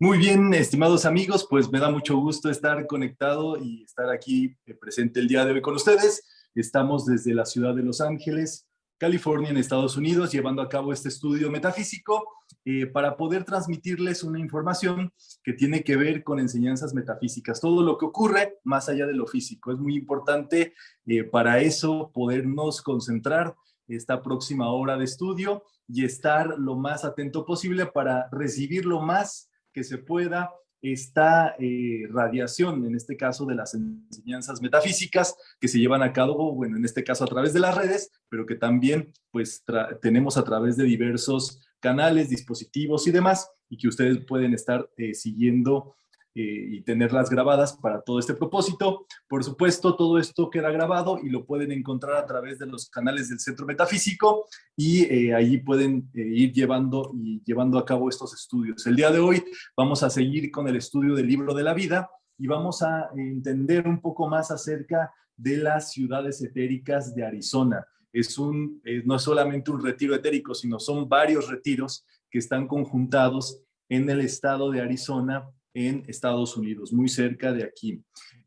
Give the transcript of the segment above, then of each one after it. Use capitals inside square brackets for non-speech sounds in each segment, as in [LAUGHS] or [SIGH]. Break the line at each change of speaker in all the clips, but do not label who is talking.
Muy bien, estimados amigos, pues me da mucho gusto estar conectado y estar aquí eh, presente el día de hoy con ustedes. Estamos desde la ciudad de Los Ángeles, California, en Estados Unidos, llevando a cabo este estudio metafísico eh, para poder transmitirles una información que tiene que ver con enseñanzas metafísicas, todo lo que ocurre más allá de lo físico. Es muy importante eh, para eso podernos concentrar esta próxima hora de estudio y estar lo más atento posible para recibir lo más que se pueda esta eh, radiación, en este caso de las enseñanzas metafísicas que se llevan a cabo, bueno, en este caso a través de las redes, pero que también pues tenemos a través de diversos canales, dispositivos y demás, y que ustedes pueden estar eh, siguiendo y tenerlas grabadas para todo este propósito. Por supuesto, todo esto queda grabado y lo pueden encontrar a través de los canales del Centro Metafísico y eh, allí pueden eh, ir llevando y llevando a cabo estos estudios. El día de hoy vamos a seguir con el estudio del libro de la vida y vamos a entender un poco más acerca de las ciudades etéricas de Arizona. Es un, no es solamente un retiro etérico, sino son varios retiros que están conjuntados en el estado de Arizona en Estados Unidos, muy cerca de aquí.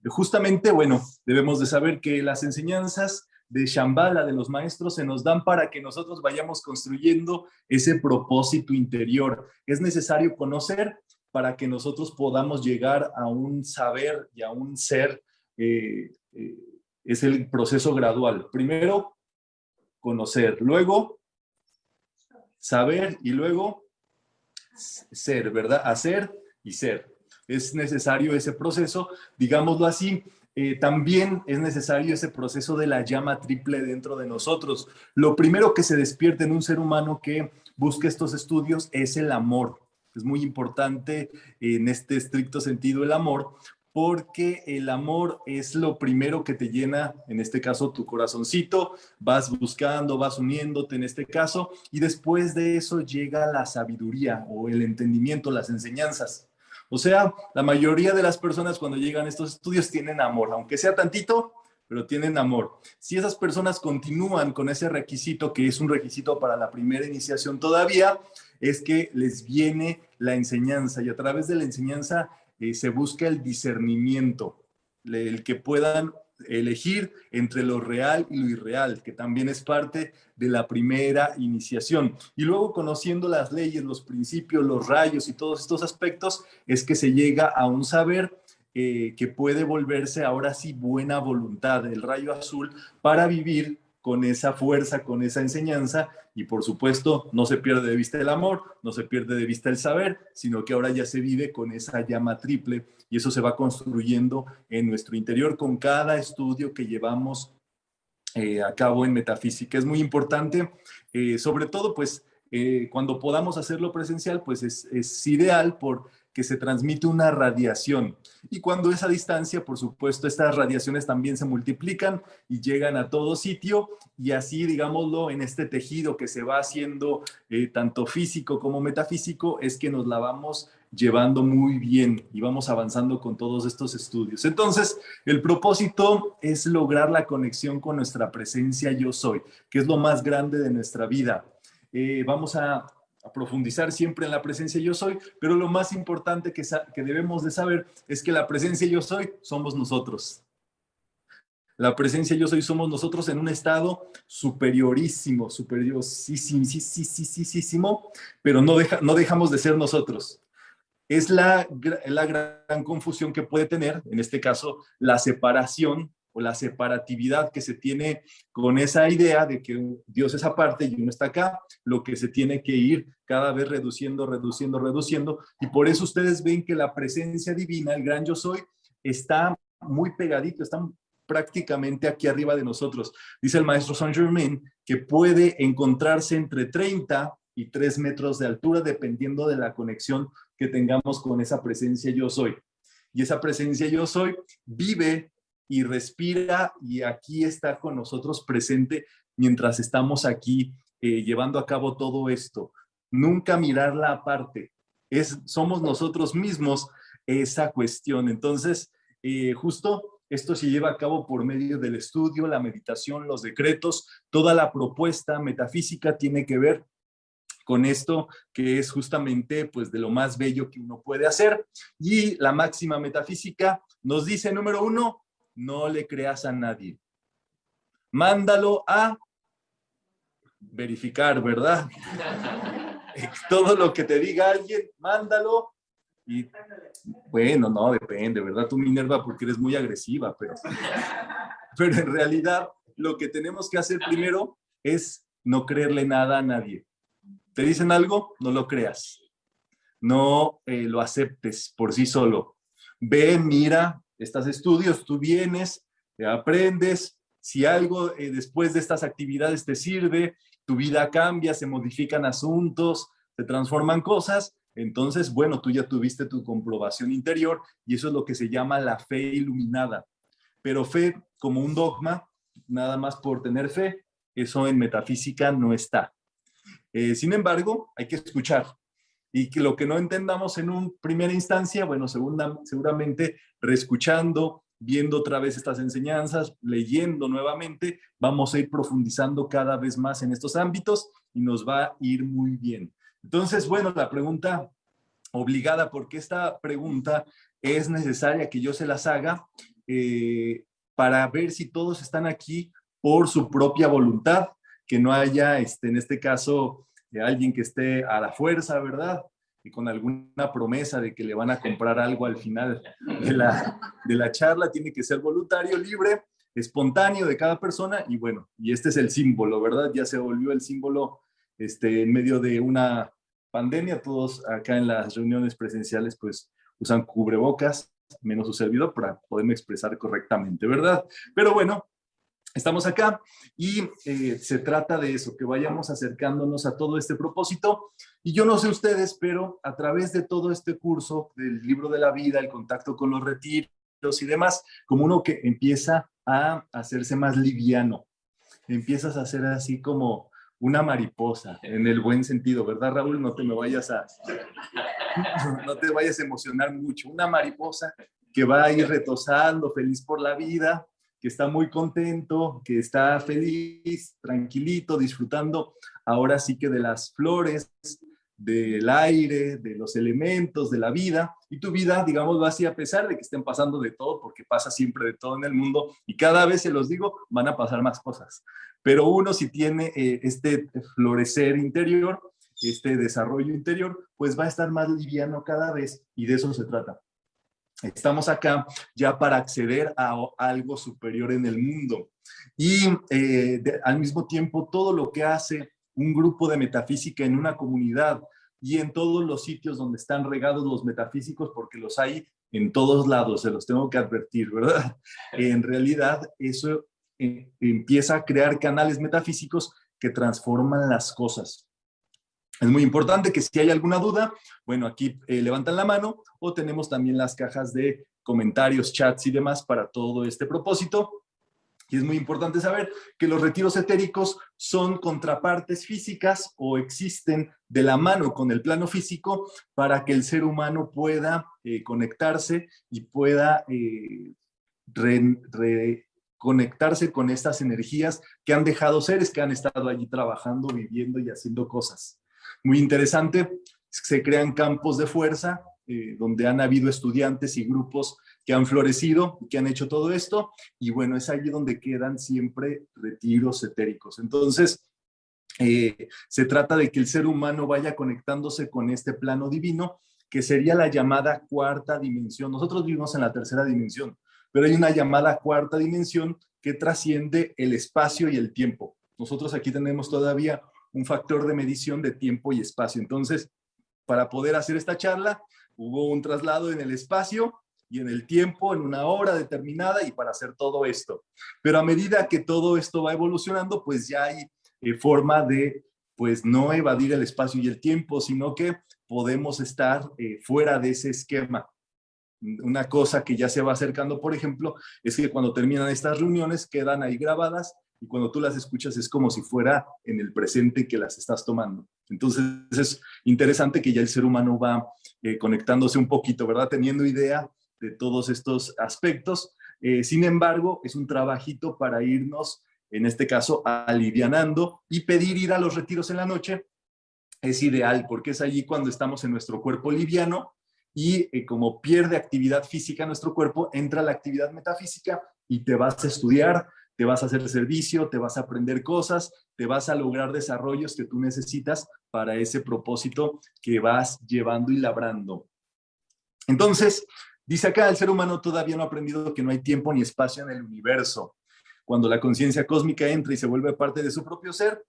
Justamente, bueno, debemos de saber que las enseñanzas de Shambhala, de los maestros, se nos dan para que nosotros vayamos construyendo ese propósito interior. Es necesario conocer para que nosotros podamos llegar a un saber y a un ser. Eh, eh, es el proceso gradual. Primero, conocer, luego saber y luego ser, ¿verdad? Hacer y ser es necesario ese proceso, digámoslo así, eh, también es necesario ese proceso de la llama triple dentro de nosotros. Lo primero que se despierta en un ser humano que busque estos estudios es el amor. Es muy importante en este estricto sentido el amor, porque el amor es lo primero que te llena, en este caso tu corazoncito, vas buscando, vas uniéndote en este caso, y después de eso llega la sabiduría o el entendimiento, las enseñanzas. O sea, la mayoría de las personas cuando llegan a estos estudios tienen amor, aunque sea tantito, pero tienen amor. Si esas personas continúan con ese requisito, que es un requisito para la primera iniciación todavía, es que les viene la enseñanza y a través de la enseñanza eh, se busca el discernimiento, el que puedan elegir entre lo real y lo irreal, que también es parte de la primera iniciación. Y luego conociendo las leyes, los principios, los rayos y todos estos aspectos, es que se llega a un saber eh, que puede volverse ahora sí buena voluntad, el rayo azul, para vivir con esa fuerza, con esa enseñanza y por supuesto no se pierde de vista el amor, no se pierde de vista el saber, sino que ahora ya se vive con esa llama triple y eso se va construyendo en nuestro interior con cada estudio que llevamos eh, a cabo en metafísica. Es muy importante, eh, sobre todo pues eh, cuando podamos hacerlo presencial, pues es, es ideal por que se transmite una radiación. Y cuando esa distancia, por supuesto, estas radiaciones también se multiplican y llegan a todo sitio y así, digámoslo, en este tejido que se va haciendo eh, tanto físico como metafísico, es que nos la vamos llevando muy bien y vamos avanzando con todos estos estudios. Entonces, el propósito es lograr la conexión con nuestra presencia yo soy, que es lo más grande de nuestra vida. Eh, vamos a a profundizar siempre en la presencia yo soy, pero lo más importante que, que debemos de saber es que la presencia yo soy somos nosotros. La presencia yo soy somos nosotros en un estado superiorísimo, superiorísimo, pero no, deja, no dejamos de ser nosotros. Es la, la gran confusión que puede tener, en este caso, la separación o la separatividad que se tiene con esa idea de que Dios es aparte y uno está acá, lo que se tiene que ir cada vez reduciendo, reduciendo, reduciendo. Y por eso ustedes ven que la presencia divina, el gran yo soy, está muy pegadito, está prácticamente aquí arriba de nosotros. Dice el maestro Saint Germain que puede encontrarse entre 30 y 3 metros de altura dependiendo de la conexión que tengamos con esa presencia yo soy. Y esa presencia yo soy vive y respira y aquí está con nosotros presente mientras estamos aquí eh, llevando a cabo todo esto. Nunca mirarla aparte. Es, somos nosotros mismos esa cuestión. Entonces, eh, justo esto se lleva a cabo por medio del estudio, la meditación, los decretos, toda la propuesta metafísica tiene que ver con esto que es justamente pues de lo más bello que uno puede hacer. Y la máxima metafísica nos dice, número uno, no le creas a nadie. Mándalo a verificar, ¿verdad? [LAUGHS] Todo lo que te diga alguien, mándalo. Y bueno, no, depende, ¿verdad? Tú, Minerva, porque eres muy agresiva, pero, [LAUGHS] pero en realidad lo que tenemos que hacer primero es no creerle nada a nadie. ¿Te dicen algo? No lo creas. No eh, lo aceptes por sí solo. Ve, mira, estás estudios, tú vienes, te aprendes. Si algo eh, después de estas actividades te sirve, tu vida cambia, se modifican asuntos, se transforman cosas, entonces, bueno, tú ya tuviste tu comprobación interior y eso es lo que se llama la fe iluminada. Pero fe como un dogma, nada más por tener fe, eso en metafísica no está. Eh, sin embargo, hay que escuchar. Y que lo que no entendamos en un primera instancia, bueno, segunda, seguramente reescuchando, viendo otra vez estas enseñanzas, leyendo nuevamente, vamos a ir profundizando cada vez más en estos ámbitos y nos va a ir muy bien. Entonces, bueno, la pregunta obligada, porque esta pregunta es necesaria que yo se las haga eh, para ver si todos están aquí por su propia voluntad que no haya, este, en este caso, alguien que esté a la fuerza, ¿verdad? Y con alguna promesa de que le van a comprar algo al final de la, de la charla, tiene que ser voluntario, libre, espontáneo de cada persona y bueno, y este es el símbolo, ¿verdad? Ya se volvió el símbolo este, en medio de una pandemia, todos acá en las reuniones presenciales pues usan cubrebocas, menos su servidor para poderme expresar correctamente, ¿verdad? Pero bueno, Estamos acá y eh, se trata de eso, que vayamos acercándonos a todo este propósito. Y yo no sé ustedes, pero a través de todo este curso del libro de la vida, el contacto con los retiros y demás, como uno que empieza a hacerse más liviano, empiezas a hacer así como una mariposa, en el buen sentido, ¿verdad Raúl? No te vayas a, [LAUGHS] no te vayas a emocionar mucho. Una mariposa que va a ir retosando, feliz por la vida, que está muy contento, que está feliz, tranquilito, disfrutando ahora sí que de las flores, del aire, de los elementos, de la vida, y tu vida, digamos, va así a pesar de que estén pasando de todo, porque pasa siempre de todo en el mundo, y cada vez, se los digo, van a pasar más cosas. Pero uno si tiene eh, este florecer interior, este desarrollo interior, pues va a estar más liviano cada vez, y de eso se trata. Estamos acá ya para acceder a algo superior en el mundo. Y eh, al mismo tiempo, todo lo que hace un grupo de metafísica en una comunidad y en todos los sitios donde están regados los metafísicos, porque los hay en todos lados, se los tengo que advertir, ¿verdad? En realidad, eso eh, empieza a crear canales metafísicos que transforman las cosas. Es muy importante que si hay alguna duda, bueno, aquí eh, levantan la mano o tenemos también las cajas de comentarios, chats y demás para todo este propósito. Y es muy importante saber que los retiros etéricos son contrapartes físicas o existen de la mano con el plano físico para que el ser humano pueda eh, conectarse y pueda eh, reconectarse con estas energías que han dejado seres que han estado allí trabajando, viviendo y haciendo cosas muy interesante. Se crean campos de fuerza eh, donde han habido estudiantes y grupos que han florecido, que han hecho todo esto, y bueno, es allí donde quedan siempre retiros etéricos. Entonces, eh, se trata de que el ser humano vaya conectándose con este plano divino, que sería la llamada cuarta dimensión. Nosotros vivimos en la tercera dimensión, pero hay una llamada cuarta dimensión que trasciende el espacio y el tiempo. Nosotros aquí tenemos todavía un factor de medición de tiempo y espacio. Entonces, para poder hacer esta charla, hubo un traslado en el espacio y en el tiempo, en una hora determinada y para hacer todo esto. Pero a medida que todo esto va evolucionando, pues ya hay eh, forma de, pues no evadir el espacio y el tiempo, sino que podemos estar eh, fuera de ese esquema. Una cosa que ya se va acercando, por ejemplo, es que cuando terminan estas reuniones quedan ahí grabadas y cuando tú las escuchas es como si fuera en el presente que las estás tomando. Entonces es interesante que ya el ser humano va eh, conectándose un poquito, ¿verdad? Teniendo idea de todos estos aspectos. Eh, sin embargo, es un trabajito para irnos, en este caso, alivianando y pedir ir a los retiros en la noche es ideal porque es allí cuando estamos en nuestro cuerpo liviano y eh, como pierde actividad física nuestro cuerpo, entra la actividad metafísica y te vas a estudiar, te vas a hacer servicio, te vas a aprender cosas, te vas a lograr desarrollos que tú necesitas para ese propósito que vas llevando y labrando. Entonces, dice acá, el ser humano todavía no ha aprendido que no hay tiempo ni espacio en el universo. Cuando la conciencia cósmica entra y se vuelve parte de su propio ser,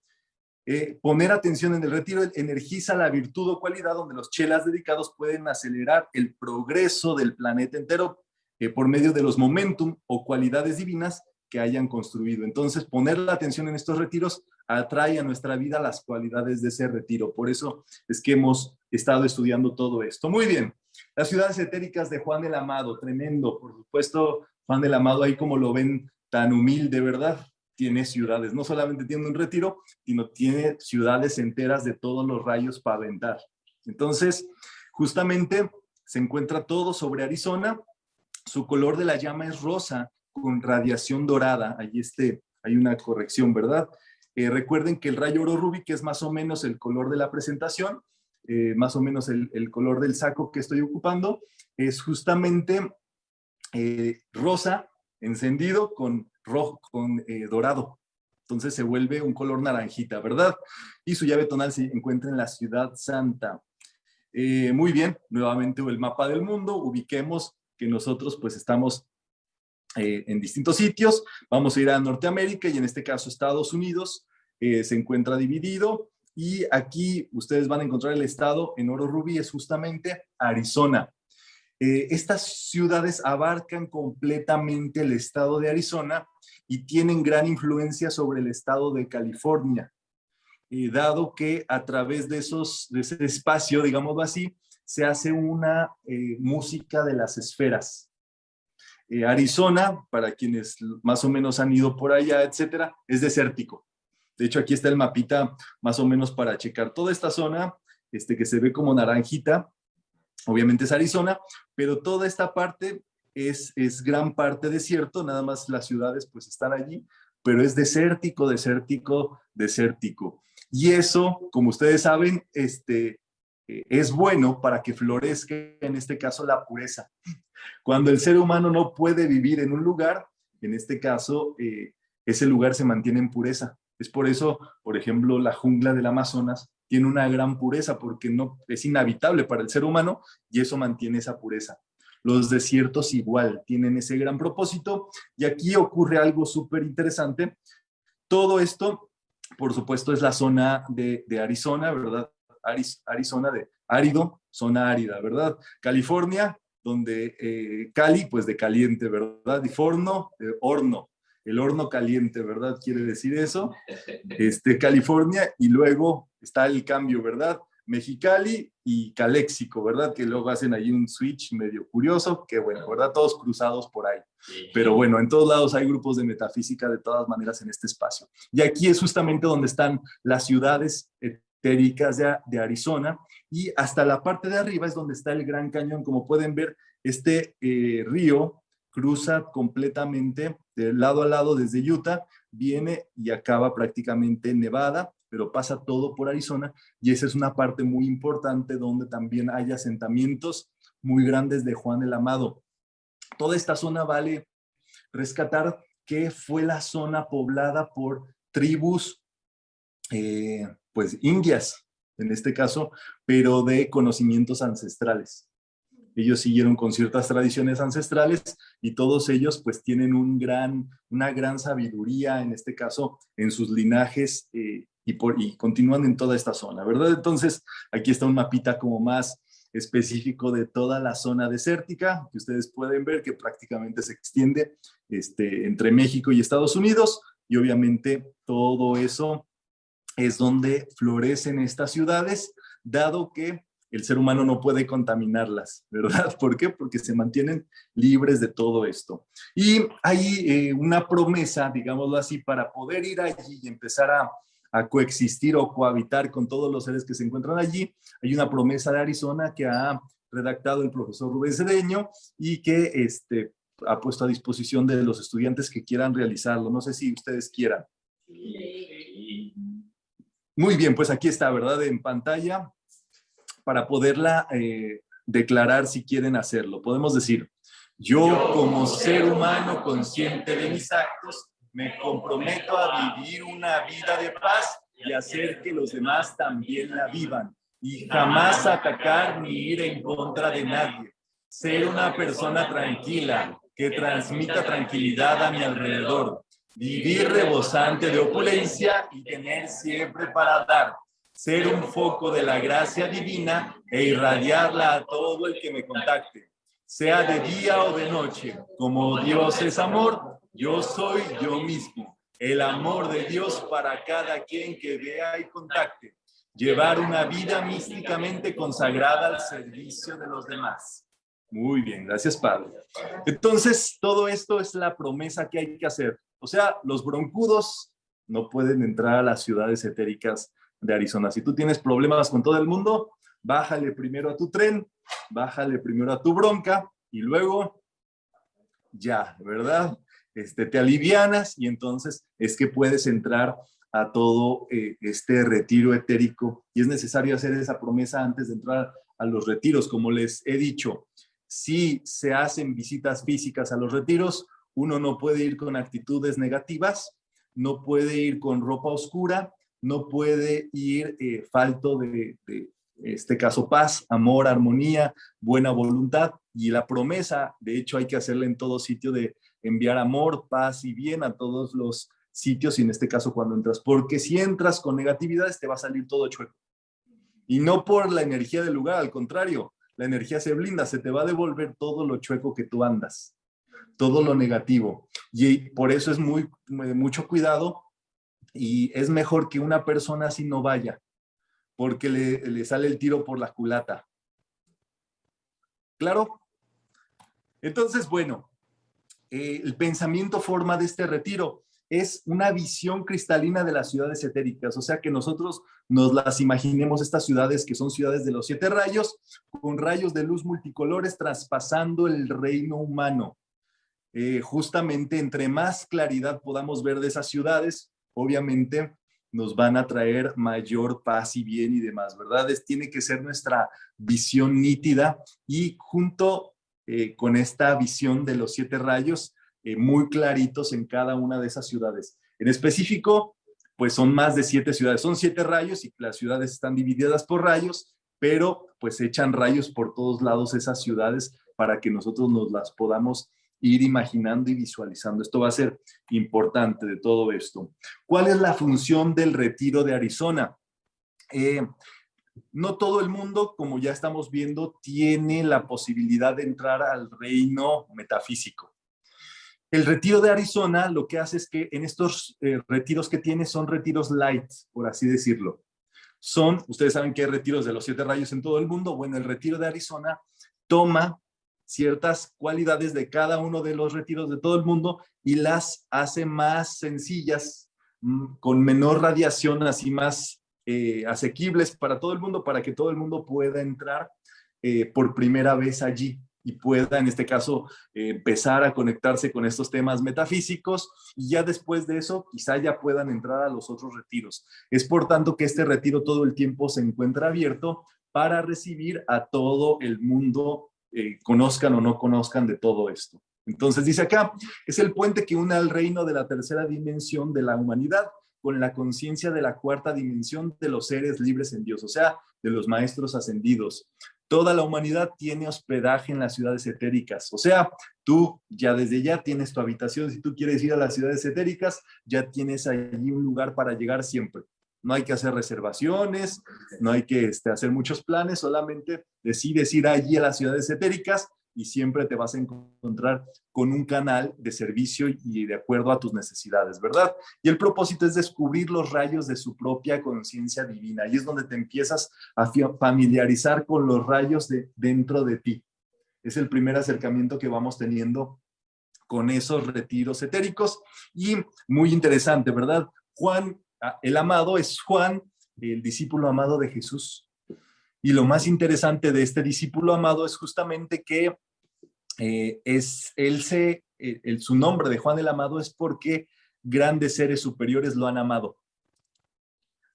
eh, poner atención en el retiro energiza la virtud o cualidad donde los chelas dedicados pueden acelerar el progreso del planeta entero eh, por medio de los momentum o cualidades divinas que hayan construido. Entonces, poner la atención en estos retiros atrae a nuestra vida las cualidades de ese retiro. Por eso es que hemos estado estudiando todo esto. Muy bien. Las ciudades etéricas de Juan el Amado, tremendo. Por supuesto, Juan del Amado ahí como lo ven tan humilde, ¿verdad? tiene ciudades, no solamente tiene un retiro, sino tiene ciudades enteras de todos los rayos para aventar. Entonces, justamente se encuentra todo sobre Arizona, su color de la llama es rosa con radiación dorada, ahí este, hay una corrección, ¿verdad? Eh, recuerden que el rayo oro rubí, que es más o menos el color de la presentación, eh, más o menos el, color del saco que estoy ocupando, es justamente eh, rosa encendido con rojo, con dorado. Entonces se vuelve un color naranjita, ¿verdad? Y su llave tonal se encuentra en la ciudad santa. Muy bien, nuevamente el mapa del mundo, ubiquemos que nosotros pues estamos eh, en distintos sitios, vamos a ir a Norteamérica y en este caso Estados Unidos se encuentra dividido y aquí ustedes van a encontrar el estado en oro rubí, es justamente Arizona. Eh, estas ciudades abarcan completamente el estado de Arizona y tienen gran influencia sobre el estado de California, eh, dado que a través de, esos, de ese espacio, digámoslo así, se hace una eh, música de las esferas. Arizona, para quienes más o menos han ido por allá, etcétera, es desértico. De hecho, aquí está el mapita más o menos para checar toda esta zona, este, que se ve como naranjita, obviamente es Arizona, pero toda esta parte es, es gran parte desierto, nada más las ciudades pues están allí, pero es desértico, desértico, desértico. Y eso, como ustedes saben, este, eh, es bueno para que florezca, en este caso, la pureza. Cuando el ser humano no puede vivir en un lugar, en este caso, eh, ese lugar se mantiene en pureza. Es por eso, por ejemplo, la jungla del Amazonas tiene una gran pureza porque no, es inhabitable para el ser humano y eso mantiene esa pureza. Los desiertos igual tienen ese gran propósito y aquí ocurre algo súper interesante. Todo esto, por supuesto, es la zona de, Arizona, ¿verdad? Arizona de árido, zona árida, ¿verdad? California, donde eh, Cali, pues de caliente, ¿verdad? Y Forno, horno, el horno caliente, ¿verdad? Quiere decir eso. [LAUGHS] Este, California y luego está el cambio, ¿verdad? Mexicali y Caléxico, ¿verdad? Que luego hacen ahí un switch medio curioso, que bueno, ¿verdad? Todos cruzados por ahí. Pero bueno, en todos lados hay grupos de metafísica de todas maneras en este espacio. Y aquí es justamente donde están las ciudades etéricas de, Arizona y hasta la parte de arriba es donde está el Gran Cañón. Como pueden ver, este eh, río cruza completamente de lado a lado desde Utah, viene y acaba prácticamente en Nevada, pero pasa todo por Arizona y esa es una parte muy importante donde también hay asentamientos muy grandes de Juan el Amado. Toda esta zona vale rescatar que fue la zona poblada por tribus, eh, pues indias, en este caso, pero de conocimientos ancestrales ellos siguieron con ciertas tradiciones ancestrales y todos ellos pues tienen un gran, una gran sabiduría, en este caso, en sus linajes eh, y, por, y continúan en toda esta zona, ¿verdad? Entonces, aquí está un mapita como más específico de toda la zona desértica, que ustedes pueden ver que prácticamente se extiende este, entre México y Estados Unidos, y obviamente todo eso es donde florecen estas ciudades, dado que el ser humano no puede contaminarlas, ¿verdad? [LAUGHS] ¿Por qué? Porque se mantienen libres de todo esto. Y hay eh, una promesa, digámoslo así, para poder ir allí y empezar a, coexistir o cohabitar con todos los seres que se encuentran allí. Hay una promesa de Arizona que ha redactado el profesor Rubén Cedeño y que este, ha puesto a disposición de los estudiantes que quieran realizarlo. No sé si ustedes quieran. Muy bien, pues aquí está, ¿verdad? En pantalla para poderla eh, declarar si quieren hacerlo. Podemos decir, yo como ser humano consciente de mis actos, me comprometo a vivir una vida de paz y hacer que los demás también la vivan y jamás atacar ni ir en contra de nadie. Ser una persona tranquila que transmita tranquilidad a mi alrededor. Vivir rebosante de opulencia y tener siempre para dar. Ser un foco de la gracia divina e irradiarla a todo el que me contacte. Sea de día o de noche. Como Dios es amor, yo soy yo mismo. El amor de Dios para cada quien que vea y contacte llevar una vida místicamente consagrada al servicio de los demás. Muy bien, gracias Padre. Entonces, todo esto es la promesa que hay que hacer. O sea, los broncudos no pueden entrar a las ciudades etéricas de Arizona. Si tú tienes problemas con todo el mundo, bájale primero a tu tren, bájale primero a tu bronca y luego ya, ¿verdad? Este, te alivianas y entonces es que puedes entrar a todo eh, este retiro etérico y es necesario hacer esa promesa antes de entrar a los retiros. Como les he dicho, si se hacen visitas físicas a los retiros, uno no puede ir con actitudes negativas, no puede ir con ropa oscura, no puede ir eh, falto de, de, este caso, paz, amor, armonía, buena voluntad. Y la promesa, de hecho, hay que hacerla en todo sitio de enviar amor, paz y bien a todos los sitios y en este caso cuando entras, porque si entras con negatividades te va a salir todo chueco. Y no por la energía del lugar, al contrario, la energía se blinda, se te va a devolver todo lo chueco que tú andas, todo lo negativo. Y por eso es muy, mucho cuidado y es mejor que una persona así no vaya, porque le, le sale el tiro por la culata. ¿Claro? Entonces, bueno, eh, el pensamiento forma de este retiro es una visión cristalina de las ciudades etéricas, o sea que nosotros nos las imaginemos estas ciudades que son ciudades de los siete rayos, con rayos de luz multicolores traspasando el reino humano. Eh, justamente entre más claridad podamos ver de esas ciudades, obviamente nos van a traer mayor paz y bien y demás, ¿verdad? tiene que ser nuestra visión nítida y junto eh, con esta visión de los siete rayos, eh, muy claritos en cada una de esas ciudades. En específico, pues son más de siete ciudades, son siete rayos y las ciudades están divididas por rayos, pero pues echan rayos por todos lados esas ciudades para que nosotros nos las podamos ir imaginando y visualizando. Esto va a ser importante de todo esto. ¿Cuál es la función del retiro de Arizona? Eh, no todo el mundo, como ya estamos viendo, tiene la posibilidad de entrar al reino metafísico. El retiro de Arizona lo que hace es que en estos eh, retiros que tiene son retiros light, por así decirlo. Son, ustedes saben que hay retiros de los siete rayos en todo el mundo. Bueno, el retiro de Arizona toma ciertas cualidades de cada uno de los retiros de todo el mundo y las hace más sencillas, mm, con menor radiación, así más eh, asequibles para todo el mundo, para que todo el mundo pueda entrar eh, por primera vez allí y pueda, en este caso, empezar a conectarse con estos temas metafísicos y ya después de eso quizá ya puedan entrar a los otros retiros. Es por tanto que este retiro todo el tiempo se encuentra abierto para recibir a todo el mundo, eh, conozcan o no conozcan de todo esto. Entonces dice acá, es el puente que une al reino de la tercera dimensión de la humanidad con la conciencia de la cuarta dimensión de los seres libres en Dios, o sea, de los maestros ascendidos. Toda la humanidad tiene hospedaje en las ciudades etéricas. O sea, tú ya desde ya tienes tu habitación. Si tú quieres ir a las ciudades etéricas, ya tienes allí un lugar para llegar siempre. No hay que hacer reservaciones, no hay que este, hacer muchos planes, solamente decides ir allí a las ciudades etéricas y siempre te vas a encontrar con un canal de servicio y de acuerdo a tus necesidades, ¿verdad? Y el propósito es descubrir los rayos de su propia conciencia divina. Y es donde te empiezas a familiarizar con los rayos de dentro de ti. Es el primer acercamiento que vamos teniendo con esos retiros etéricos. Y muy interesante, ¿verdad? Juan, el amado es Juan, el discípulo amado de Jesús. Y lo más interesante de este discípulo amado es justamente que eh, es, él se, eh, el, su nombre de Juan el Amado es porque grandes seres superiores lo han amado.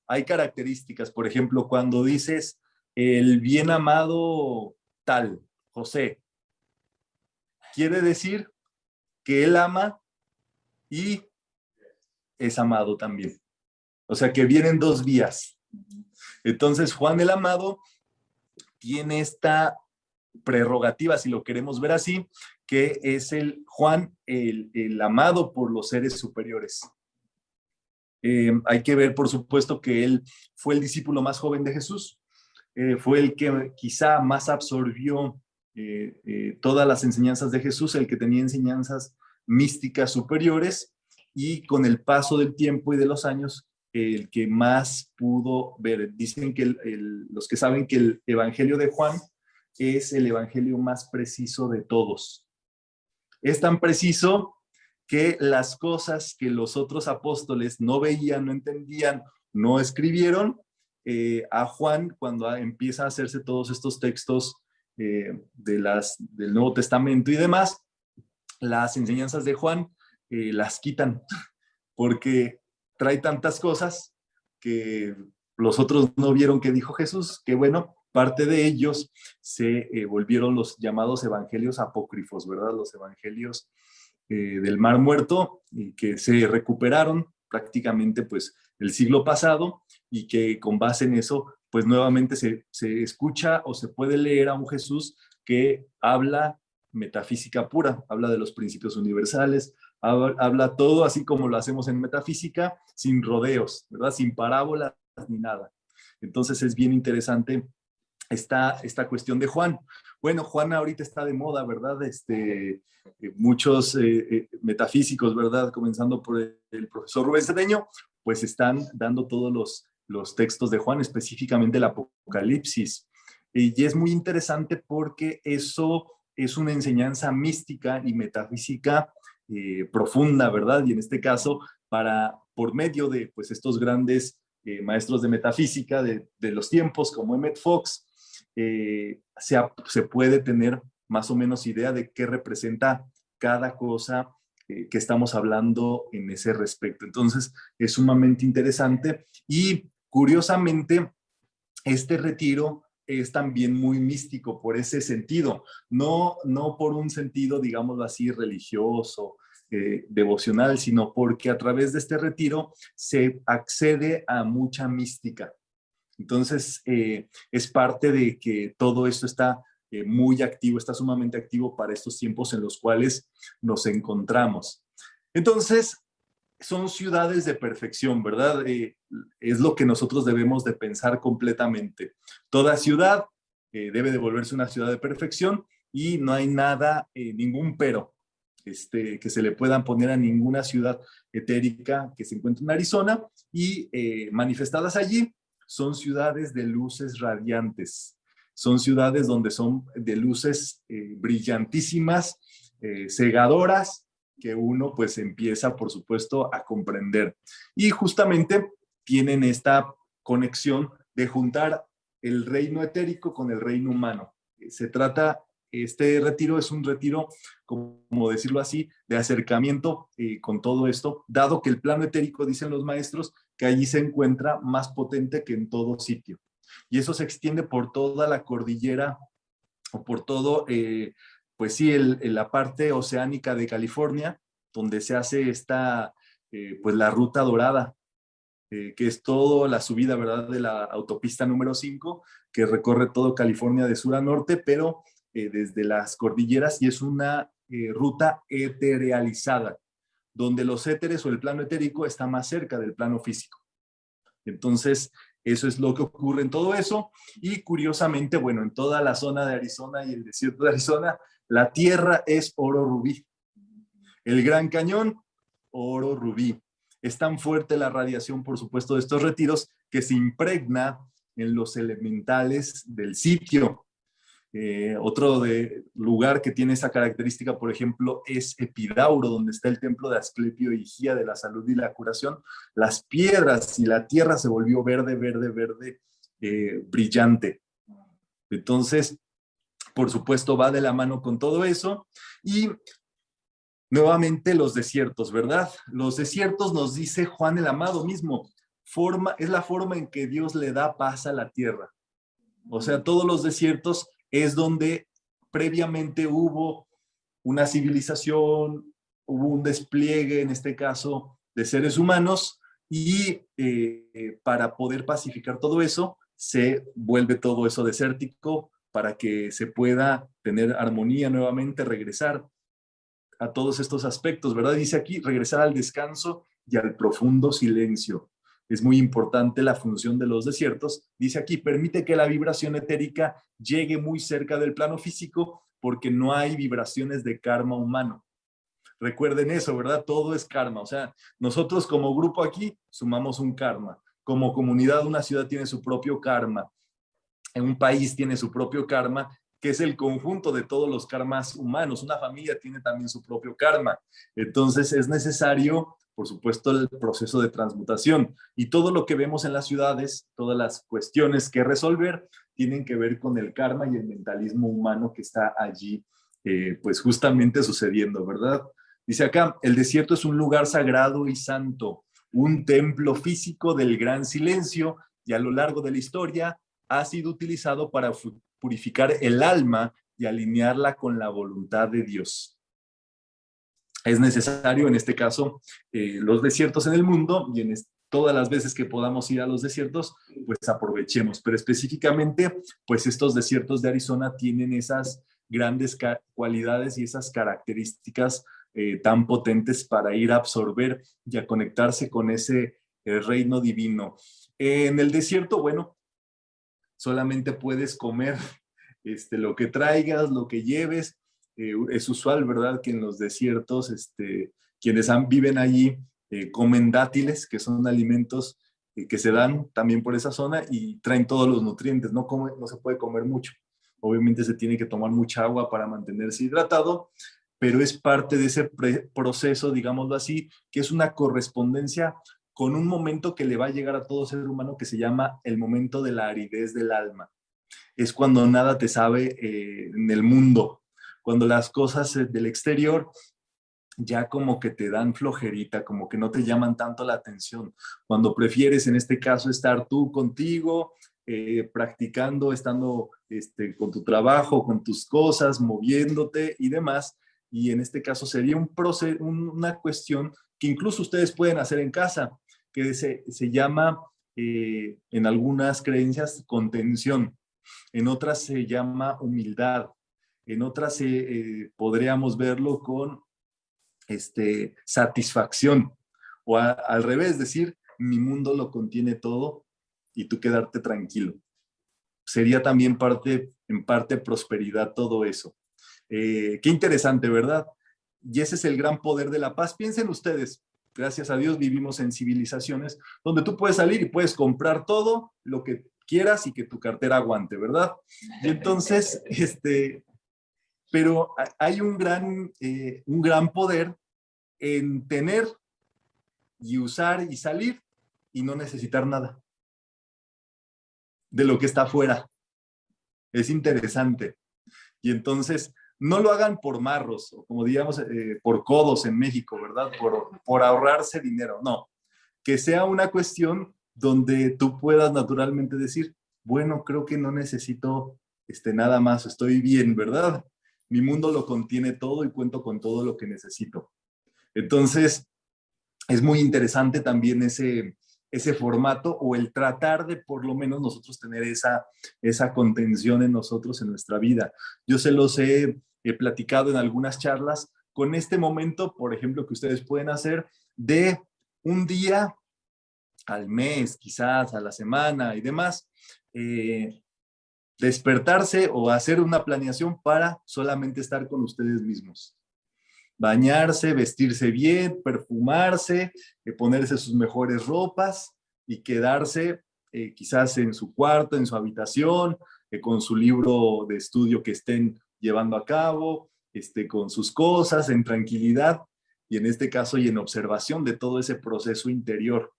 hay características. Por ejemplo, cuando dices el bien amado tal, José, quiere decir que él ama y es amado también. O sea que vienen dos vías. Entonces Juan el amado tiene esta prerrogativa, si lo queremos ver así, que es el Juan, el, amado por los seres superiores. Eh, hay que ver, por supuesto, que él fue el discípulo más joven de Jesús, eh, fue el que quizá más absorbió eh, todas las enseñanzas de Jesús, el que tenía enseñanzas místicas superiores, y con el paso del tiempo y de los años, el que más pudo ver. Dicen que los que saben que el Evangelio de Juan es el evangelio más preciso de todos. Es tan preciso que las cosas que los otros apóstoles no veían, no entendían, no escribieron, eh, a Juan, cuando empieza a hacerse todos estos textos eh, de las, del Nuevo Testamento y demás, las enseñanzas de Juan eh, las quitan, [LAUGHS] porque trae tantas cosas que los otros no vieron que dijo Jesús, que bueno, Parte de ellos se eh, volvieron los llamados evangelios apócrifos, ¿verdad? Los evangelios eh, del Mar Muerto, y que se recuperaron prácticamente pues el siglo pasado y que con base en eso pues nuevamente se, se escucha o se puede leer a un Jesús que habla metafísica pura, habla de los principios universales, habla todo así como lo hacemos en metafísica, sin rodeos, ¿verdad? Sin parábolas ni nada. Entonces es bien interesante esta, esta cuestión de Juan. Bueno, Juan ahorita está de moda, ¿verdad? Este, eh, muchos eh, eh, metafísicos, ¿verdad? Comenzando por el, profesor Rubén Cedeño, pues están dando todos los, los textos de Juan, específicamente el Apocalipsis. Y es muy interesante porque eso es una enseñanza mística y metafísica profunda, ¿verdad? Y en este caso, para, por medio de pues, estos grandes maestros de metafísica de, de, los tiempos, como Emmett Fox, eh, se, puede tener más o menos idea de qué representa cada cosa eh, que estamos hablando en ese respecto. Entonces, es sumamente interesante y curiosamente, este retiro es también muy místico por ese sentido, no, no por un sentido, digámoslo así, religioso, eh, devocional, sino porque a través de este retiro se accede a mucha mística. Entonces, eh, es parte de que todo esto está eh, muy activo, está sumamente activo para estos tiempos en los cuales nos encontramos. Entonces, son ciudades de perfección, ¿verdad? Eh, es lo que nosotros debemos de pensar completamente. Toda ciudad debe de volverse una ciudad de perfección y no hay nada, ningún pero este, que se le puedan poner a ninguna ciudad etérica que se encuentre en Arizona y manifestadas allí son ciudades de luces radiantes, son ciudades donde son de luces eh, brillantísimas, eh, cegadoras, que uno pues empieza, por supuesto, a comprender. Y justamente tienen esta conexión de juntar el reino etérico con el reino humano. Se trata, este retiro es un retiro, como decirlo así, de acercamiento eh, con todo esto, dado que el plano etérico, dicen los maestros, que allí se encuentra más potente que en todo sitio. Y eso se extiende por toda la cordillera o por todo, eh, pues sí, el, la parte oceánica de California, donde se hace esta, eh, pues la ruta dorada, eh, que es toda la subida, ¿verdad?, de la autopista número 5, que recorre todo California de sur a norte, pero desde las cordilleras y es una ruta eterealizada donde los éteres o el plano etérico está más cerca del plano físico. Entonces, eso es lo que ocurre en todo eso. Y curiosamente, bueno, en toda la zona de Arizona y el desierto de Arizona, la tierra es oro rubí. El Gran Cañón, oro rubí. Es tan fuerte la radiación, por supuesto, de estos retiros que se impregna en los elementales del sitio. Eh, otro de, lugar que tiene esa característica, por ejemplo, es Epidauro, donde está el templo de Asclepio y Higía de la salud y la curación. Las piedras y la tierra se volvió verde, verde, verde, eh, brillante. Entonces, por supuesto, va de la mano con todo eso. Y nuevamente los desiertos, ¿verdad? Los desiertos nos dice Juan el Amado mismo, forma, es la forma en que Dios le da paz a la tierra. O sea, todos los desiertos es donde previamente hubo una civilización, hubo un despliegue, en este caso, de seres humanos, y eh, para poder pacificar todo eso, se vuelve todo eso desértico para que se pueda tener armonía nuevamente, regresar a todos estos aspectos, ¿verdad? Dice aquí, regresar al descanso y al profundo silencio. Es muy importante la función de los desiertos. Dice aquí, permite que la vibración etérica llegue muy cerca del plano físico porque no hay vibraciones de karma humano. Recuerden eso, ¿verdad? Todo es karma. O sea, nosotros como grupo aquí sumamos un karma. Como comunidad, una ciudad tiene su propio karma. En un país tiene su propio karma, que es el conjunto de todos los karmas humanos. Una familia tiene también su propio karma. Entonces es necesario, por supuesto, el proceso de transmutación. Y todo lo que vemos en las ciudades, todas las cuestiones que resolver, tienen que ver con el karma y el mentalismo humano que está allí, eh, pues justamente sucediendo, ¿verdad? Dice acá, el desierto es un lugar sagrado y santo, un templo físico del gran silencio y a lo largo de la historia ha sido utilizado para purificar el alma y alinearla con la voluntad de Dios. Es necesario, en este caso, eh, los desiertos en el mundo y en todas las veces que podamos ir a los desiertos, pues aprovechemos. Pero específicamente, pues estos desiertos de Arizona tienen esas grandes cualidades y esas características eh, tan potentes para ir a absorber y a conectarse con ese eh, reino divino. en el desierto, bueno, solamente puedes comer [LAUGHS] este, lo que traigas, lo que lleves. Eh, es usual, ¿verdad?, que en los desiertos, este, quienes han, viven allí comen dátiles, que son alimentos que se dan también por esa zona y traen todos los nutrientes. No, come, no se puede comer mucho. Obviamente se tiene que tomar mucha agua para mantenerse hidratado, pero es parte de ese proceso, digámoslo así, que es una correspondencia con un momento que le va a llegar a todo ser humano que se llama el momento de la aridez del alma. Es cuando nada te sabe eh, en el mundo, cuando las cosas eh, del exterior ya como que te dan flojerita, como que no te llaman tanto la atención, cuando prefieres en este caso estar tú contigo, eh, practicando, estando este, con tu trabajo, con tus cosas, moviéndote y demás, y en este caso sería un una cuestión que incluso ustedes pueden hacer en casa, que se, se llama eh, en algunas creencias contención, en otras se llama humildad, en otras eh, podríamos verlo con este, satisfacción, o al revés, decir, mi mundo lo contiene todo y tú quedarte tranquilo. Sería también parte, en parte prosperidad todo eso. Eh, qué interesante, ¿verdad? Y ese es el gran poder de la paz. Piensen ustedes, gracias a Dios vivimos en civilizaciones donde tú puedes salir y puedes comprar todo lo que quieras y que tu cartera aguante, ¿verdad? Y entonces, [LAUGHS] este, pero hay un gran, eh, un gran poder en tener y usar y salir y no necesitar nada de lo que está afuera. Es interesante. Y entonces, no lo hagan por marros, o como digamos, eh, por codos en México, ¿verdad? Por, por ahorrarse dinero, no. Que sea una cuestión donde tú puedas naturalmente decir, bueno, creo que no necesito este, nada más, estoy bien, ¿verdad? Mi mundo lo contiene todo y cuento con todo lo que necesito. Entonces, es muy interesante también ese, ese formato o el tratar de por lo menos nosotros tener esa, esa contención en nosotros, en nuestra vida. Yo se los he, he platicado en algunas charlas con este momento, por ejemplo, que ustedes pueden hacer de un día al mes, quizás a la semana y demás, eh, despertarse o hacer una planeación para solamente estar con ustedes mismos. Bañarse, vestirse bien, perfumarse, eh, ponerse sus mejores ropas y quedarse eh, quizás en su cuarto, en su habitación, con su libro de estudio que estén llevando a cabo, este, con sus cosas, en tranquilidad y en este caso y en observación de todo ese proceso interior.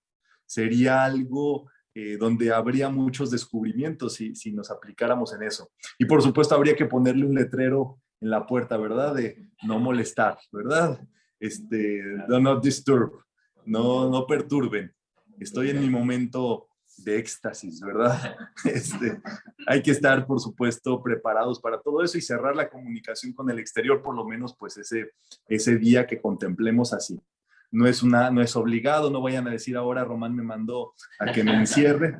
Sería algo eh, donde habría muchos descubrimientos si, si nos aplicáramos en eso. Y por supuesto habría que ponerle un letrero en la puerta, ¿verdad? De no molestar, ¿verdad? Este, do not disturb, no, no perturben. estoy en mi momento de éxtasis, ¿verdad? [LAUGHS] Este, hay que estar, por supuesto, preparados para todo eso y cerrar la comunicación con el exterior, por lo menos, pues ese, ese día que contemplemos así. No es, una, no es obligado, no vayan a decir ahora Román me mandó a que me encierre,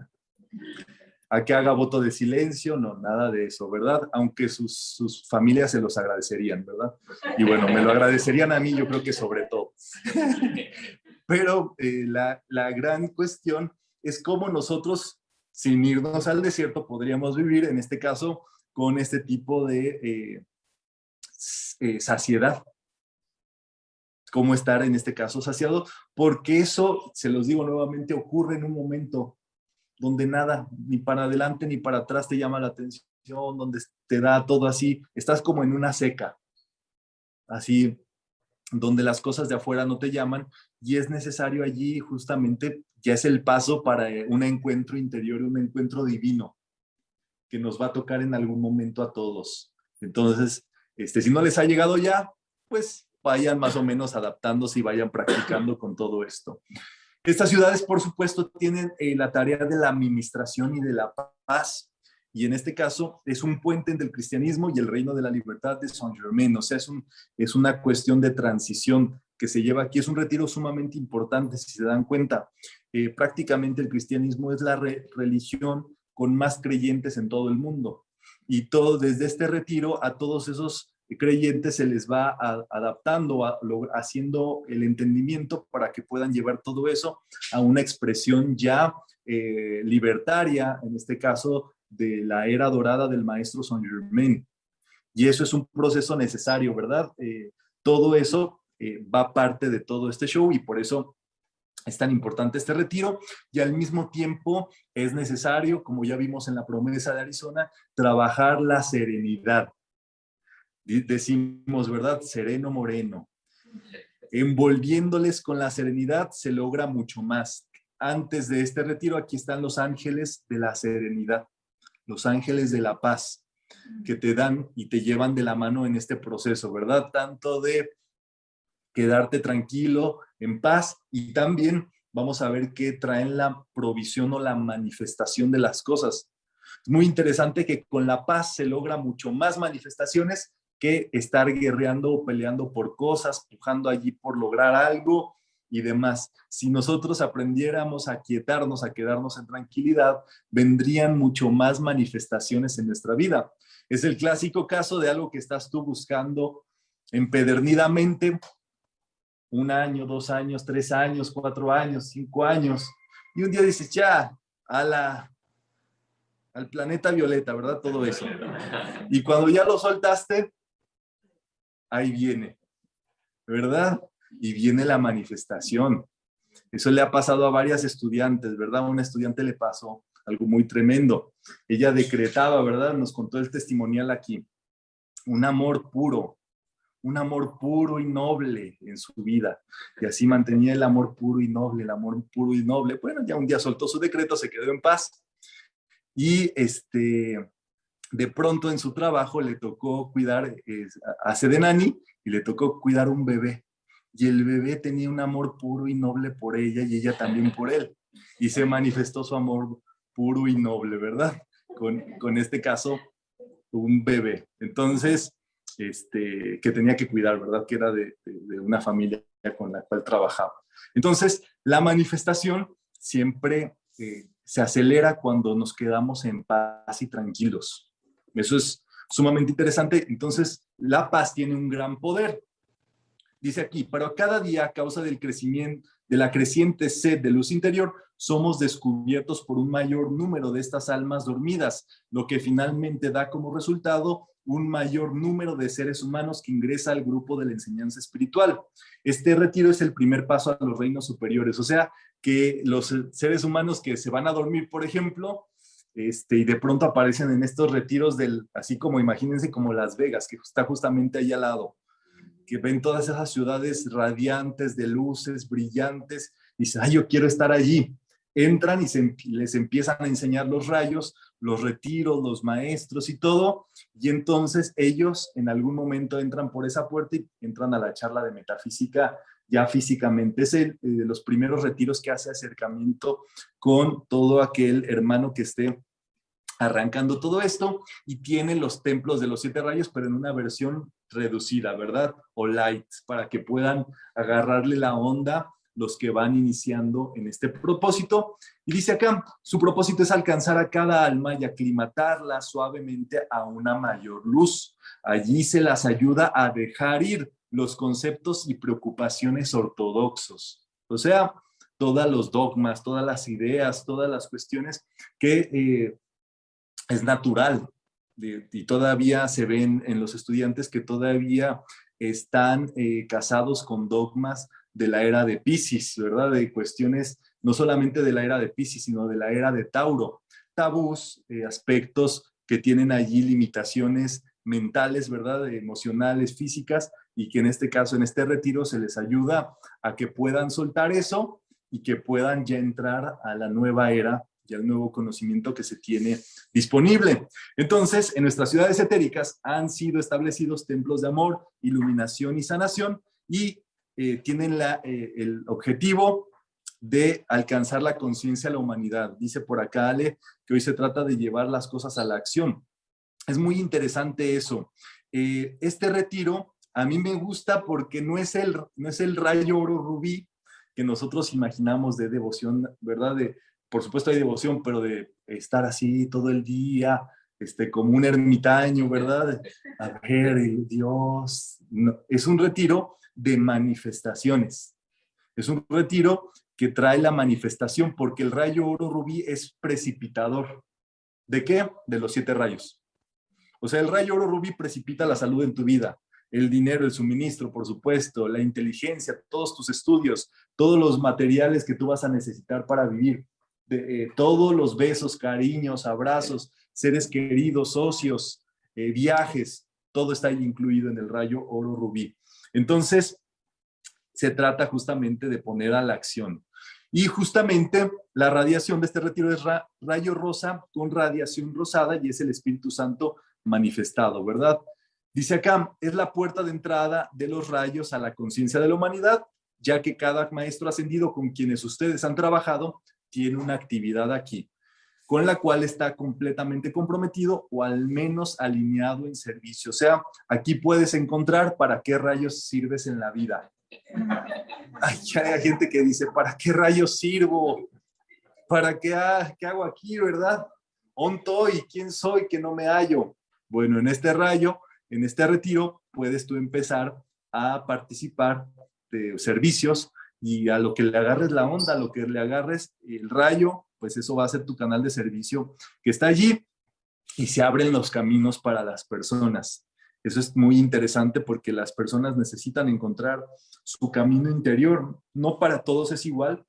a que haga voto de silencio, no, nada de eso, ¿verdad? Aunque sus, sus familias se los agradecerían, ¿verdad? Y bueno, me lo agradecerían a mí, yo creo que sobre todo. [LAUGHS] Pero eh, la, la gran cuestión es cómo nosotros, sin irnos al desierto, podríamos vivir, en este caso, con este tipo de eh, eh, saciedad. Cómo estar, en este caso, saciado, porque eso, se los digo nuevamente, ocurre en un momento donde nada, ni para adelante ni para atrás te llama la atención, donde te da todo así, estás como en una seca, así, donde las cosas de afuera no te llaman y es necesario allí justamente ya es el paso para un encuentro interior, un encuentro divino que nos va a tocar en algún momento a todos. Entonces, este, si no les ha llegado ya, pues vayan más o menos adaptándose y vayan practicando con todo esto. Estas ciudades, por supuesto, tienen eh, la tarea de la administración y de la paz. Y en este caso es un puente entre el cristianismo y el reino de la libertad de Saint Germain. O sea, es, un, es una cuestión de transición que se lleva aquí. Es un retiro sumamente importante, si se dan cuenta. Eh, prácticamente el cristianismo es la religión con más creyentes en todo el mundo. Y todo desde este retiro a todos esos creyentes se les va adaptando, haciendo el entendimiento para que puedan llevar todo eso a una expresión ya eh, libertaria, en este caso de la era dorada del maestro Saint Germain. Y eso es un proceso necesario, ¿verdad? Eh, todo eso va parte de todo este show y por eso es tan importante este retiro y al mismo tiempo es necesario, como ya vimos en la promesa de Arizona, trabajar la serenidad. Decimos, ¿verdad? Sereno moreno. Envolviéndoles con la serenidad se logra mucho más. Antes de este retiro, aquí están los ángeles de la serenidad, los ángeles de la paz, que te dan y te llevan de la mano en este proceso, ¿verdad? Tanto de quedarte tranquilo, en paz y también vamos a ver qué traen la provisión o la manifestación de las cosas. Es muy interesante que con la paz se logra mucho más manifestaciones que estar guerreando o peleando por cosas, pujando allí por lograr algo y demás. Si nosotros aprendiéramos a quietarnos, a quedarnos en tranquilidad, vendrían mucho más manifestaciones en nuestra vida. Es el clásico caso de algo que estás tú buscando empedernidamente un año, dos años, tres años, cuatro años, cinco años, y un día dices, ya, a la, al planeta violeta, ¿verdad? Todo eso. Y cuando ya lo soltaste, ahí viene, ¿verdad? Y viene la manifestación. Eso le ha pasado a varias estudiantes, ¿verdad? A una estudiante le pasó algo muy tremendo. Ella decretaba, ¿verdad? Nos contó el testimonial aquí. Un amor puro, un amor puro y noble en su vida. Y así mantenía el amor puro y noble, el amor puro y noble. Bueno, ya un día soltó su decreto, se quedó en paz. Y este, de pronto en su trabajo le tocó cuidar a Sedenani y le tocó cuidar un bebé. Y el bebé tenía un amor puro y noble por ella y ella también por él. Y se manifestó su amor puro y noble, ¿verdad? Con, con este caso, un bebé. Entonces, este, que tenía que cuidar, ¿verdad? Que era de, una familia con la cual trabajaba. Entonces, la manifestación siempre eh, se acelera cuando nos quedamos en paz y tranquilos. Eso es sumamente interesante. Entonces, la paz tiene un gran poder. Dice aquí, pero cada día a causa del crecimiento, de la creciente sed de luz interior, somos descubiertos por un mayor número de estas almas dormidas, lo que finalmente da como resultado un mayor número de seres humanos que ingresa al grupo de la enseñanza espiritual. Este retiro es el primer paso a los reinos superiores, o sea, que los seres humanos que se van a dormir, por ejemplo, este, y de pronto aparecen en estos retiros del, así como imagínense como Las Vegas, que está justamente ahí al lado, que ven todas esas ciudades radiantes de luces, brillantes, y dicen, ay, yo quiero estar allí entran y les empiezan a enseñar los rayos, los retiros, los maestros y todo, y entonces ellos en algún momento entran por esa puerta y entran a la charla de metafísica ya físicamente. Es el, de los primeros retiros que hace acercamiento con todo aquel hermano que esté arrancando todo esto y tiene los templos de los siete rayos, pero en una versión reducida, ¿verdad? O light, para que puedan agarrarle la onda los que van iniciando en este propósito. Y dice acá, su propósito es alcanzar a cada alma y aclimatarla suavemente a una mayor luz. Allí se las ayuda a dejar ir los conceptos y preocupaciones ortodoxos. O sea, todos los dogmas, todas las ideas, todas las cuestiones que eh, es natural y todavía se ven en los estudiantes que todavía están eh, casados con dogmas de la era de Pisces, ¿verdad? De cuestiones no solamente de la era de Pisces, sino de la era de Tauro. Tabús, eh, aspectos que tienen allí limitaciones mentales, ¿verdad? Emocionales, físicas, y que en este caso, en este retiro, se les ayuda a que puedan soltar eso y que puedan ya entrar a la nueva era y al nuevo conocimiento que se tiene disponible. Entonces, en nuestras ciudades etéricas han sido establecidos templos de amor, iluminación y sanación y eh, tienen eh, el objetivo de alcanzar la conciencia de la humanidad. Dice por acá Ale que hoy se trata de llevar las cosas a la acción. Es muy interesante eso. Eh, este retiro a mí me gusta porque no es, el, no es el rayo oro rubí que nosotros imaginamos de devoción, ¿verdad? De, por supuesto hay devoción, pero de estar así todo el día, este, como un ermitaño, ¿verdad? A ver, Dios, es un retiro de manifestaciones. Es un retiro que trae la manifestación porque el rayo oro rubí es precipitador. ¿De qué? De los siete rayos. O sea, el rayo oro rubí precipita la salud en tu vida, el dinero, el suministro, por supuesto, la inteligencia, todos tus estudios, todos los materiales que tú vas a necesitar para vivir de, eh, todos los besos, cariños, abrazos, seres queridos, socios, eh, viajes, todo está incluido en el rayo oro rubí. Entonces, se trata justamente de poner a la acción. Y justamente la radiación de este retiro es rayo rosa con radiación rosada y es el Espíritu Santo manifestado, ¿verdad? Dice acá, es la puerta de entrada de los rayos a la conciencia de la humanidad, ya que cada maestro ascendido con quienes ustedes han trabajado tiene una actividad aquí, con la cual está completamente comprometido o al menos alineado en servicio. O sea, aquí puedes encontrar para qué rayos sirves en la vida. Hay, hay gente que dice, ¿para qué rayos sirvo? ¿Para qué, qué hago aquí, verdad? ¿Ontoy? ¿Quién soy que no me hallo? Bueno, en este rayo, en este retiro, puedes tú empezar a participar de servicios y a lo que le agarres la onda, a lo que le agarres el rayo, pues eso va a ser tu canal de servicio que está allí y se abren los caminos para las personas. Eso es muy interesante porque las personas necesitan encontrar su camino interior. No para todos es igual,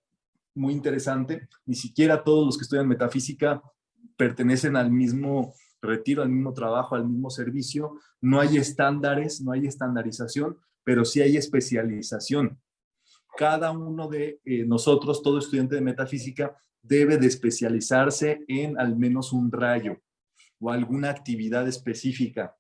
muy interesante. Ni siquiera todos los que estudian metafísica pertenecen al mismo retiro, al mismo trabajo, al mismo servicio. No hay estándares, no hay estandarización, pero sí hay especialización cada uno de eh, nosotros, todo estudiante de metafísica, debe de especializarse en al menos un rayo o alguna actividad específica.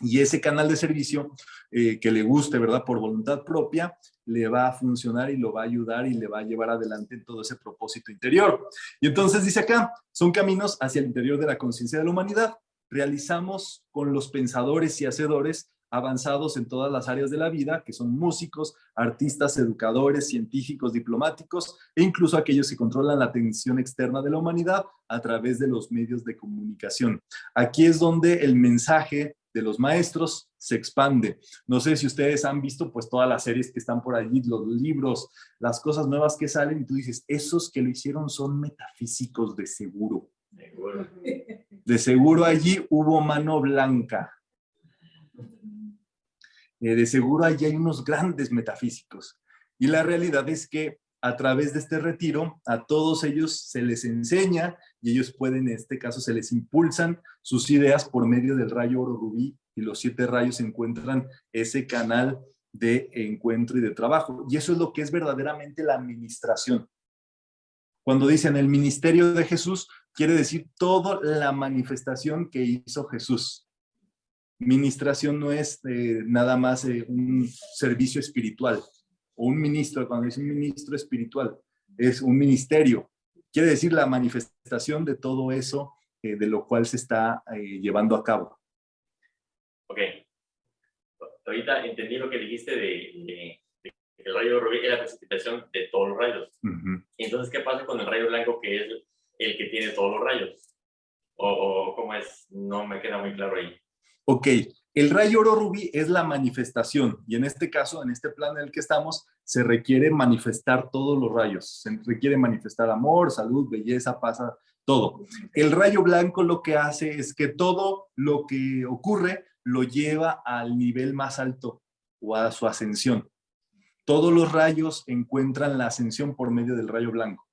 Y ese canal de servicio eh, que le guste, ¿verdad? Por voluntad propia, le va a funcionar y lo va a ayudar y le va a llevar adelante en todo ese propósito interior. Y entonces dice acá, son caminos hacia el interior de la conciencia de la humanidad. Realizamos con los pensadores y hacedores avanzados en todas las áreas de la vida, que son músicos, artistas, educadores, científicos, diplomáticos e incluso aquellos que controlan la atención externa de la humanidad a través de los medios de comunicación. Aquí es donde el mensaje de los maestros se expande. No sé si ustedes han visto pues todas las series que están por allí, los libros, las cosas nuevas que salen y tú dices, esos que lo hicieron son metafísicos de seguro. De seguro allí hubo mano blanca eh, de seguro allí hay unos grandes metafísicos. Y la realidad es que a través de este retiro, a todos ellos se les enseña y ellos pueden, en este caso, se les impulsan sus ideas por medio del rayo oro rubí y los siete rayos encuentran ese canal de encuentro y de trabajo. Y eso es lo que es verdaderamente la administración. Cuando dicen el ministerio de Jesús, quiere decir toda la manifestación que hizo Jesús. Ministración no es eh, nada más eh, un servicio espiritual. o un ministro, cuando es un ministro espiritual, es un ministerio. Quiere decir la manifestación de todo eso eh, de lo cual se está eh, llevando a cabo.
Ok. Ahorita entendí lo que dijiste de, de, el rayo rubí es la precipitación de todos los rayos. Entonces, ¿qué pasa con el rayo blanco que es el que tiene todos los rayos? O, o, cómo es, no me queda muy claro ahí.
Ok, el rayo oro rubí es la manifestación y en este caso, en este plan en el que estamos, se requiere manifestar todos los rayos. Se requiere manifestar amor, salud, belleza, paz, todo. El rayo blanco lo que hace es que todo lo que ocurre lo lleva al nivel más alto o a su ascensión. Todos los rayos encuentran la ascensión por medio del rayo blanco.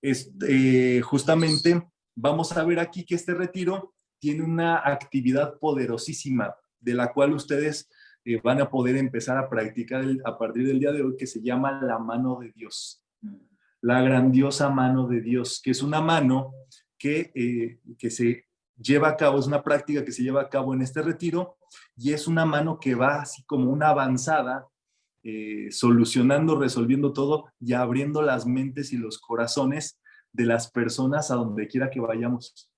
Este, justamente vamos a ver aquí que este retiro tiene una actividad poderosísima de la cual ustedes eh, van a poder empezar a practicar a partir del día de hoy que se llama la mano de Dios. La grandiosa mano de Dios, que es una mano que, eh, que se lleva a cabo, es una práctica que se lleva a cabo en este retiro y es una mano que va así como una avanzada, eh, solucionando, resolviendo todo y abriendo las mentes y los corazones de las personas a donde quiera que vayamos.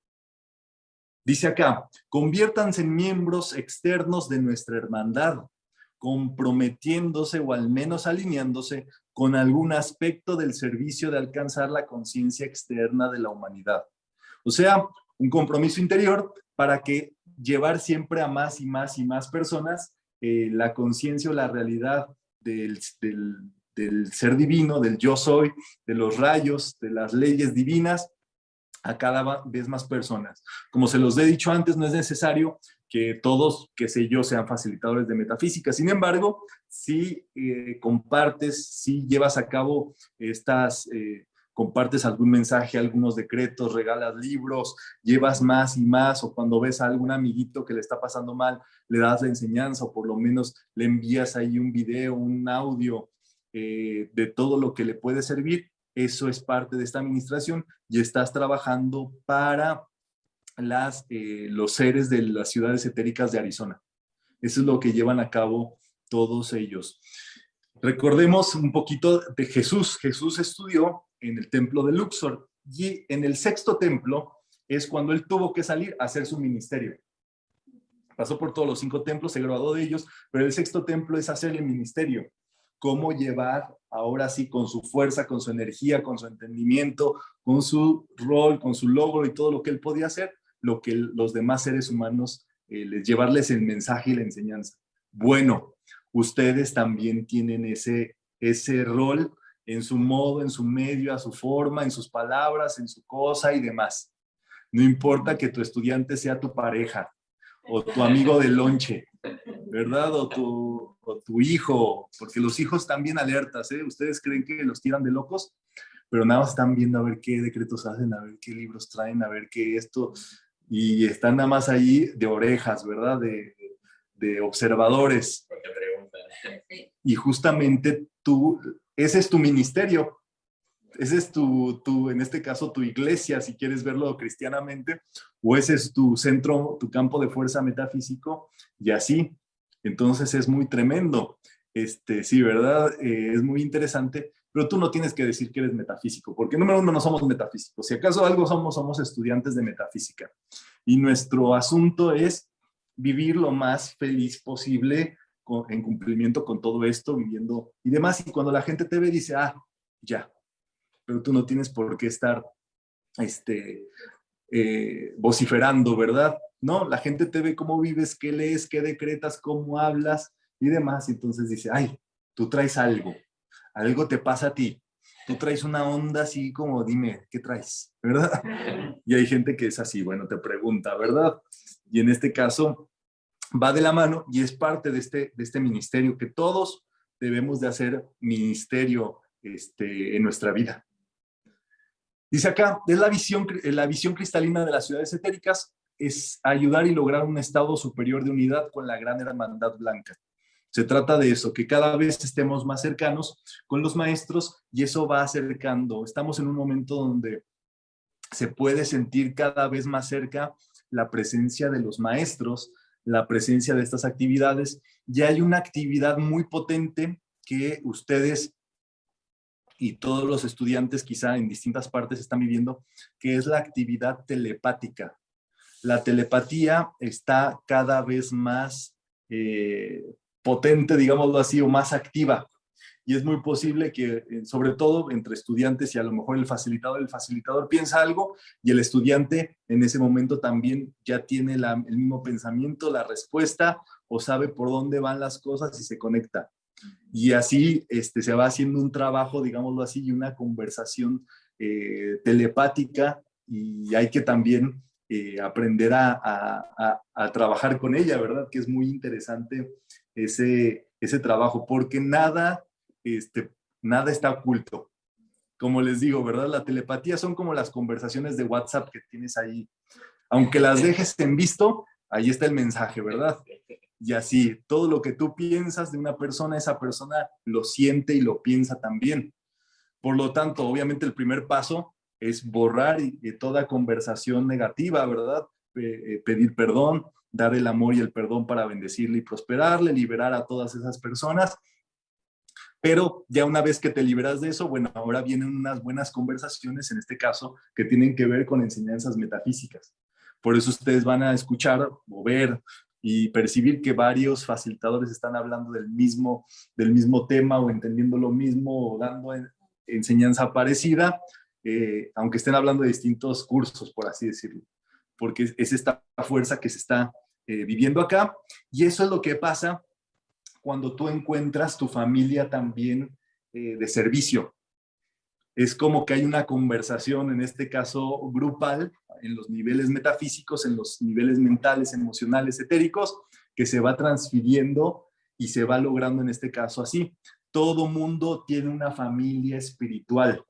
Dice acá, conviértanse en miembros externos de nuestra hermandad, comprometiéndose o al menos alineándose con algún aspecto del servicio de alcanzar la conciencia externa de la humanidad. O sea, un compromiso interior para que llevar siempre a más y más y más personas eh, la conciencia o la realidad del, del ser divino, del yo soy, de los rayos, de las leyes divinas, a cada vez más personas. Como se los he dicho antes, no es necesario que todos, que sé yo, sean facilitadores de metafísica. Sin embargo, si eh, compartes, si llevas a cabo estas, eh, compartes algún mensaje, algunos decretos, regalas libros, llevas más y más, o cuando ves a algún amiguito que le está pasando mal, le das la enseñanza, o por lo menos le envías ahí un video, un audio eh, de todo lo que le puede servir, eso es parte de esta administración y estás trabajando para las, eh, los seres de las ciudades etéricas de Arizona. Eso es lo que llevan a cabo todos ellos. Recordemos un poquito de Jesús. Jesús estudió en el templo de Luxor y en el sexto templo es cuando él tuvo que salir a hacer su ministerio. Pasó por todos los cinco templos, se graduó de ellos, pero el sexto templo es hacer el ministerio cómo llevar ahora sí con su fuerza, con su energía, con su entendimiento, con su rol, con su logro y todo lo que él podía hacer, lo que los demás seres humanos, eh, les, llevarles el mensaje y la enseñanza. Bueno, ustedes también tienen ese, ese rol en su modo, en su medio, a su forma, en sus palabras, en su cosa y demás. No importa que tu estudiante sea tu pareja o tu amigo de lonche, ¿verdad? O tu, tu hijo, porque los hijos están bien alertas, ¿eh? Ustedes creen que los tiran de locos, pero nada más están viendo a ver qué decretos hacen, a ver qué libros traen, a ver qué esto, y están nada más ahí de orejas, ¿verdad? De, de observadores. Y justamente tú, ese es tu ministerio, ese es tu, tu, en este caso, tu iglesia, si quieres verlo cristianamente, o ese es tu centro, tu campo de fuerza metafísico, y así. Entonces es muy tremendo. Este, sí, ¿verdad? Eh, es muy interesante, pero tú no tienes que decir que eres metafísico, porque número uno, no somos metafísicos. Si acaso algo somos, somos estudiantes de metafísica. Y nuestro asunto es vivir lo más feliz posible en cumplimiento con todo esto, viviendo y demás. Y cuando la gente te ve, dice, ah, ya, pero tú no tienes por qué estar este, eh, vociferando, ¿verdad? No, la gente te ve cómo vives, qué lees, qué decretas, cómo hablas y demás. Y entonces dice, ay, tú traes algo, algo te pasa a ti. Tú traes una onda así como, dime, ¿qué traes? ¿Verdad? Y hay gente que es así, bueno, te pregunta, ¿verdad? Y en este caso va de la mano y es parte de este, de este ministerio que todos debemos de hacer ministerio este, en nuestra vida. Dice acá, es la visión, la visión cristalina de las ciudades etéricas, es ayudar y lograr un estado superior de unidad con la gran hermandad blanca. Se trata de eso, que cada vez estemos más cercanos con los maestros y eso va acercando. Estamos en un momento donde se puede sentir cada vez más cerca la presencia de los maestros, la presencia de estas actividades Y hay una actividad muy potente que ustedes y todos los estudiantes quizá en distintas partes están viviendo, que es la actividad telepática. La telepatía está cada vez más eh, potente, digámoslo así, o más activa. Y es muy posible que, eh, sobre todo entre estudiantes y a lo mejor el facilitador, el facilitador piensa algo y el estudiante en ese momento también ya tiene el mismo pensamiento, la respuesta o sabe por dónde van las cosas y se conecta. Y así este, se va haciendo un trabajo, digámoslo así, y una conversación eh, telepática y hay que también eh, aprender a, trabajar con ella, ¿verdad? Que es muy interesante ese, ese trabajo, porque nada, este, nada está oculto. Como les digo, ¿verdad? La telepatía son como las conversaciones de WhatsApp que tienes ahí. Aunque las dejes en visto, ahí está el mensaje, ¿verdad? Y así, todo lo que tú piensas de una persona, esa persona lo siente y lo piensa también. Por lo tanto, obviamente el primer paso es borrar toda conversación negativa, ¿verdad? Eh, pedir perdón, dar el amor y el perdón para bendecirle y prosperarle, liberar a todas esas personas. Pero ya una vez que te liberas de eso, bueno, ahora vienen unas buenas conversaciones, en este caso, que tienen que ver con enseñanzas metafísicas. Por eso ustedes van a escuchar o ver y percibir que varios facilitadores están hablando del mismo, del mismo tema o entendiendo lo mismo o dando enseñanza parecida, eh, aunque estén hablando de distintos cursos, por así decirlo, porque es esta fuerza que se está eh, viviendo acá. Y eso es lo que pasa cuando tú encuentras tu familia también eh, de servicio. Es como que hay una conversación, en este caso grupal, en los niveles metafísicos, en los niveles mentales, emocionales, etéricos, que se va transfiriendo y se va logrando en este caso así. Todo mundo tiene una familia espiritual.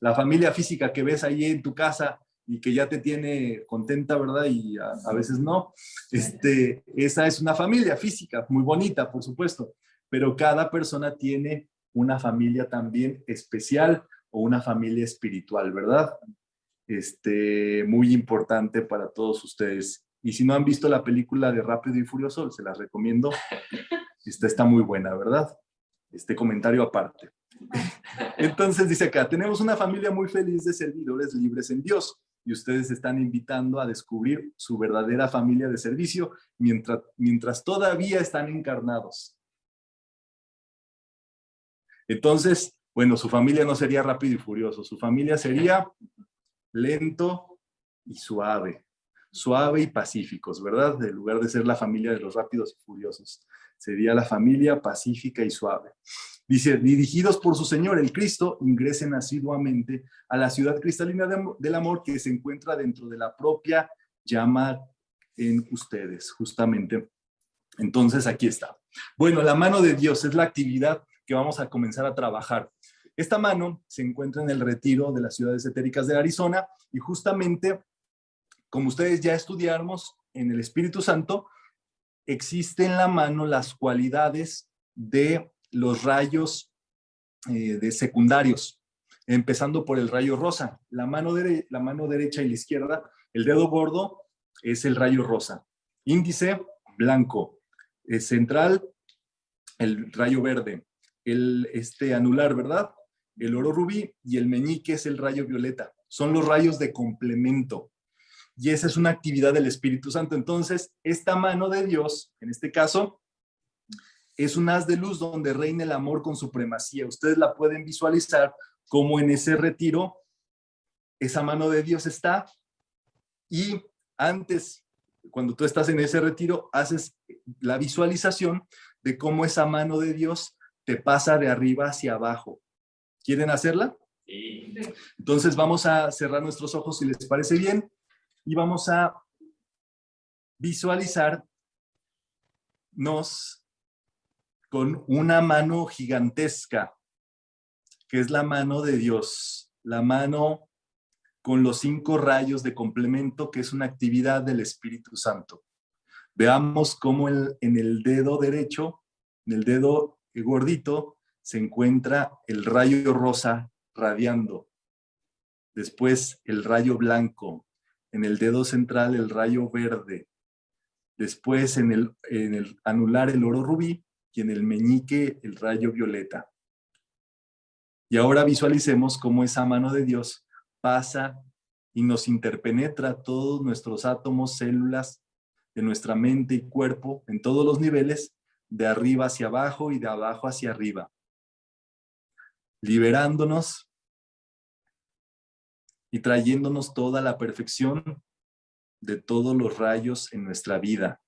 La familia física que ves ahí en tu casa y que ya te tiene contenta, ¿verdad? Y a, veces no. Este, esa es una familia física, muy bonita, por supuesto, pero cada persona tiene una familia también especial o una familia espiritual, ¿verdad? este, muy importante para todos ustedes. Y si no han visto la película de Rápido y Furioso, se las recomiendo. [LAUGHS] Esta está muy buena, ¿verdad? Este comentario aparte. Entonces dice acá, tenemos una familia muy feliz de servidores libres en Dios y ustedes están invitando a descubrir su verdadera familia de servicio mientras, mientras todavía están encarnados. Entonces, bueno, su familia no sería rápido y furioso, su familia sería lento y suave, suave y pacíficos, ¿verdad? En lugar de ser la familia de los rápidos y furiosos, sería la familia pacífica y suave. Dice, dirigidos por su Señor, el Cristo, ingresen asiduamente a la ciudad cristalina del amor que se encuentra dentro de la propia llama en ustedes, justamente. Entonces, aquí está. Bueno, la mano de Dios es la actividad que vamos a comenzar a trabajar. Esta mano se encuentra en el retiro de las ciudades etéricas de Arizona y justamente, como ustedes ya estudiamos en el Espíritu Santo, existe en la mano las cualidades de los rayos eh, de secundarios, empezando por el rayo rosa. La mano, la mano derecha y la izquierda, el dedo gordo es el rayo rosa. Índice, blanco. Eh, central, el rayo verde. El este, anular, ¿verdad? el oro rubí y el meñique es el rayo violeta. Son los rayos de complemento. Y esa es una actividad del Espíritu Santo. Entonces, esta mano de Dios, en este caso, es un haz de luz donde reina el amor con supremacía. Ustedes la pueden visualizar como en ese retiro, esa mano de Dios está y antes, cuando tú estás en ese retiro, haces la visualización de cómo esa mano de Dios te pasa de arriba hacia abajo ¿Quieren hacerla? Sí. Entonces vamos a cerrar nuestros ojos si les parece bien y vamos a visualizarnos con una mano gigantesca, que es la mano de Dios, la mano con los cinco rayos de complemento, que es una actividad del Espíritu Santo. Veamos cómo en el dedo derecho, en el dedo gordito, se encuentra el rayo rosa radiando. Después el rayo blanco. En el dedo central el rayo verde. después en el, en el anular el oro rubí y en el meñique el rayo violeta. Y ahora visualicemos cómo esa mano de Dios pasa y nos interpenetra todos nuestros átomos, células de nuestra mente y cuerpo en todos los niveles, de arriba hacia abajo y de abajo hacia arriba, liberándonos y trayéndonos toda la perfección de todos los rayos en nuestra vida.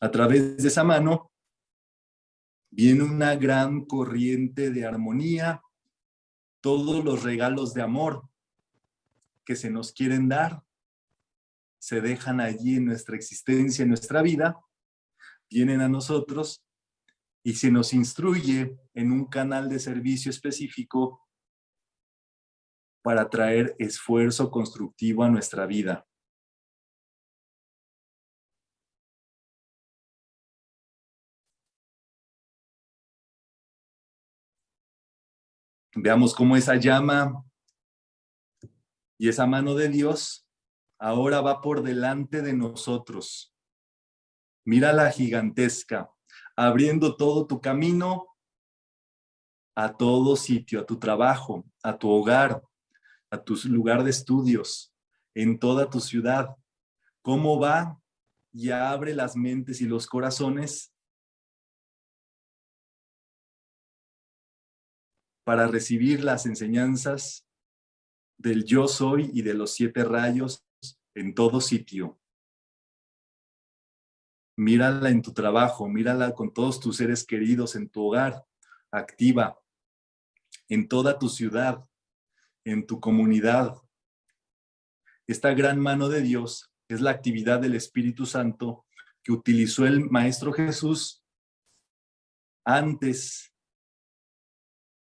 A través de esa mano viene una gran corriente de armonía, todos los regalos de amor que se nos quieren dar, se dejan allí en nuestra existencia, en nuestra vida, vienen a nosotros y se nos instruye en un canal de servicio específico para traer esfuerzo constructivo a nuestra vida. Veamos cómo esa llama y esa mano de Dios ahora va por delante de nosotros. Mira la gigantesca, abriendo todo tu camino a todo sitio, a tu trabajo, a tu hogar, a tu lugar de estudios, en toda tu ciudad. ¿Cómo va? Y abre las mentes y los corazones para recibir las enseñanzas del yo soy y de los siete rayos en todo sitio. Mírala en tu trabajo, mírala con todos tus seres queridos en tu hogar, activa, en toda tu ciudad, en tu comunidad. Esta gran mano de Dios es la actividad del Espíritu Santo que utilizó el Maestro Jesús antes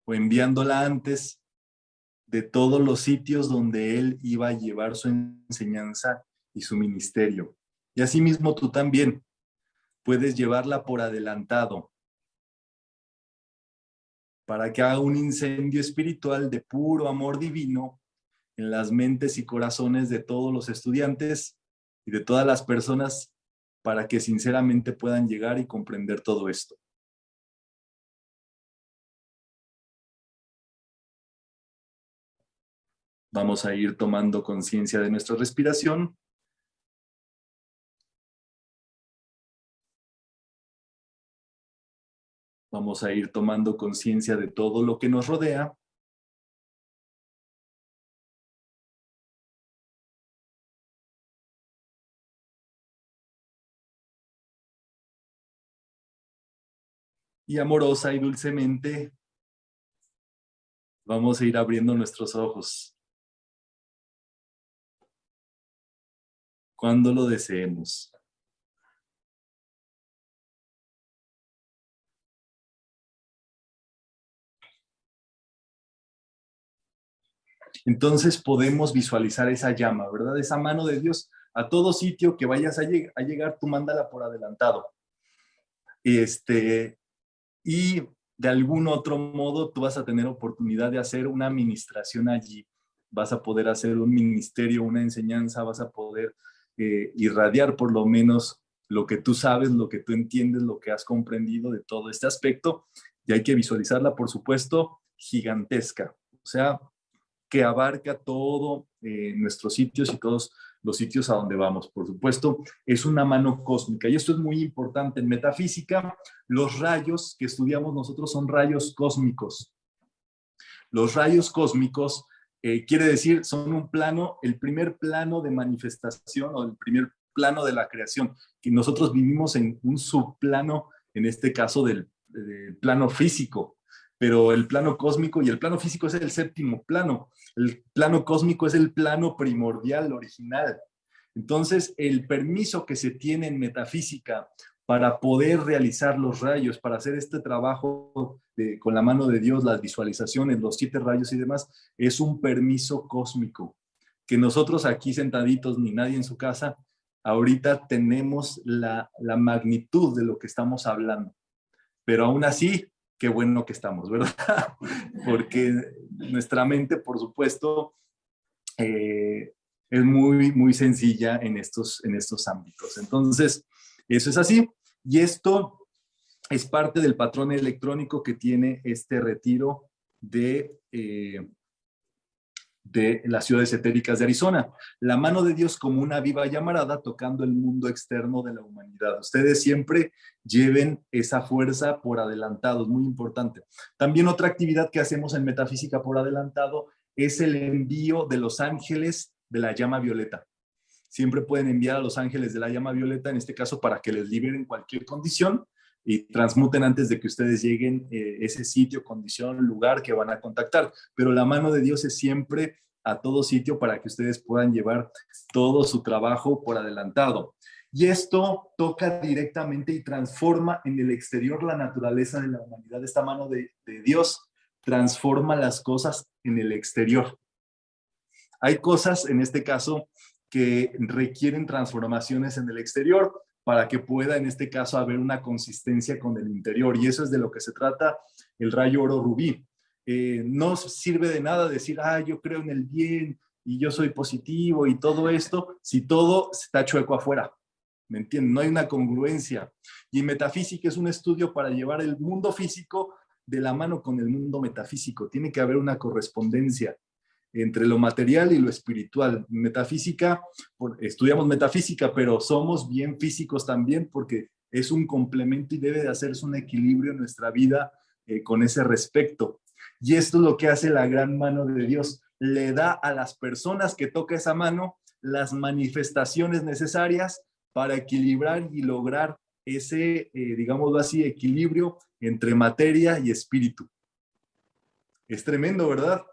o enviándola antes de todos los sitios donde él iba a llevar su enseñanza y su ministerio. Y asimismo tú también puedes llevarla por adelantado para que haga un incendio espiritual de puro amor divino en las mentes y corazones de todos los estudiantes y de todas las personas para que sinceramente puedan llegar y comprender todo esto. Vamos a ir tomando conciencia de nuestra respiración. Vamos a ir tomando conciencia de todo lo que nos rodea. Y amorosa y dulcemente vamos a ir abriendo nuestros ojos. cuando lo deseemos. Entonces podemos visualizar esa llama, ¿verdad? Esa mano de Dios a todo sitio que vayas a, llegar, tú mándala por adelantado. Este, y de algún otro modo tú vas a tener oportunidad de hacer una administración allí. Vas a poder hacer un ministerio, una enseñanza, vas a poder irradiar por lo menos lo que tú sabes, lo que tú entiendes, lo que has comprendido de todo este aspecto, y hay que visualizarla, por supuesto, gigantesca, o sea, que abarca todo eh, nuestros sitios y todos los sitios a donde vamos. Por supuesto, es una mano cósmica y esto es muy importante. En metafísica, los rayos que estudiamos nosotros son rayos cósmicos. Los rayos cósmicos eh, quiere decir, son un plano, el primer plano de manifestación o el primer plano de la creación, que nosotros vivimos en un subplano, en este caso del, plano físico, pero el plano cósmico y el plano físico es el séptimo plano, el plano cósmico es el plano primordial, original. Entonces, el permiso que se tiene en metafísica para poder realizar los rayos, para hacer este trabajo con la mano de Dios, las visualizaciones, los siete rayos y demás, es un permiso cósmico. Que nosotros aquí sentaditos, ni nadie en su casa, ahorita tenemos la, la magnitud de lo que estamos hablando. Pero aún así, qué bueno que estamos, ¿verdad? [LAUGHS] Porque nuestra mente, por supuesto, eh, es muy, muy sencilla en estos, en estos ámbitos. Entonces, eso es así. Y esto es parte del patrón electrónico que tiene este retiro de, eh, de las ciudades etéricas de Arizona. La mano de Dios como una viva llamarada tocando el mundo externo de la humanidad. Ustedes siempre lleven esa fuerza por adelantado, es muy importante. También otra actividad que hacemos en Metafísica por adelantado es el envío de los ángeles de la llama violeta. Siempre pueden enviar a los ángeles de la llama violeta, en este caso para que les liberen cualquier condición y transmuten antes de que ustedes lleguen eh, ese sitio, condición, lugar que van a contactar. Pero la mano de Dios es siempre a todo sitio para que ustedes puedan llevar todo su trabajo por adelantado. Y esto toca directamente y transforma en el exterior la naturaleza de la humanidad. Esta mano de, de Dios transforma las cosas en el exterior. Hay cosas, en este caso, que requieren transformaciones en el exterior, para que pueda en este caso haber una consistencia con el interior. Y eso es de lo que se trata el rayo oro rubí. Eh, no sirve de nada decir, ah, yo creo en el bien y yo soy positivo y todo esto, si todo está chueco afuera. ¿Me entienden? No hay una congruencia. Y metafísica es un estudio para llevar el mundo físico de la mano con el mundo metafísico. Tiene que haber una correspondencia entre lo material y lo espiritual. Metafísica, estudiamos metafísica, pero somos bien físicos también porque es un complemento y debe de hacerse un equilibrio en nuestra vida eh, con ese respecto. Y esto es lo que hace la gran mano de Dios. Le da a las personas que toca esa mano las manifestaciones necesarias para equilibrar y lograr ese, eh, digámoslo así, equilibrio entre materia y espíritu. Es tremendo, ¿verdad?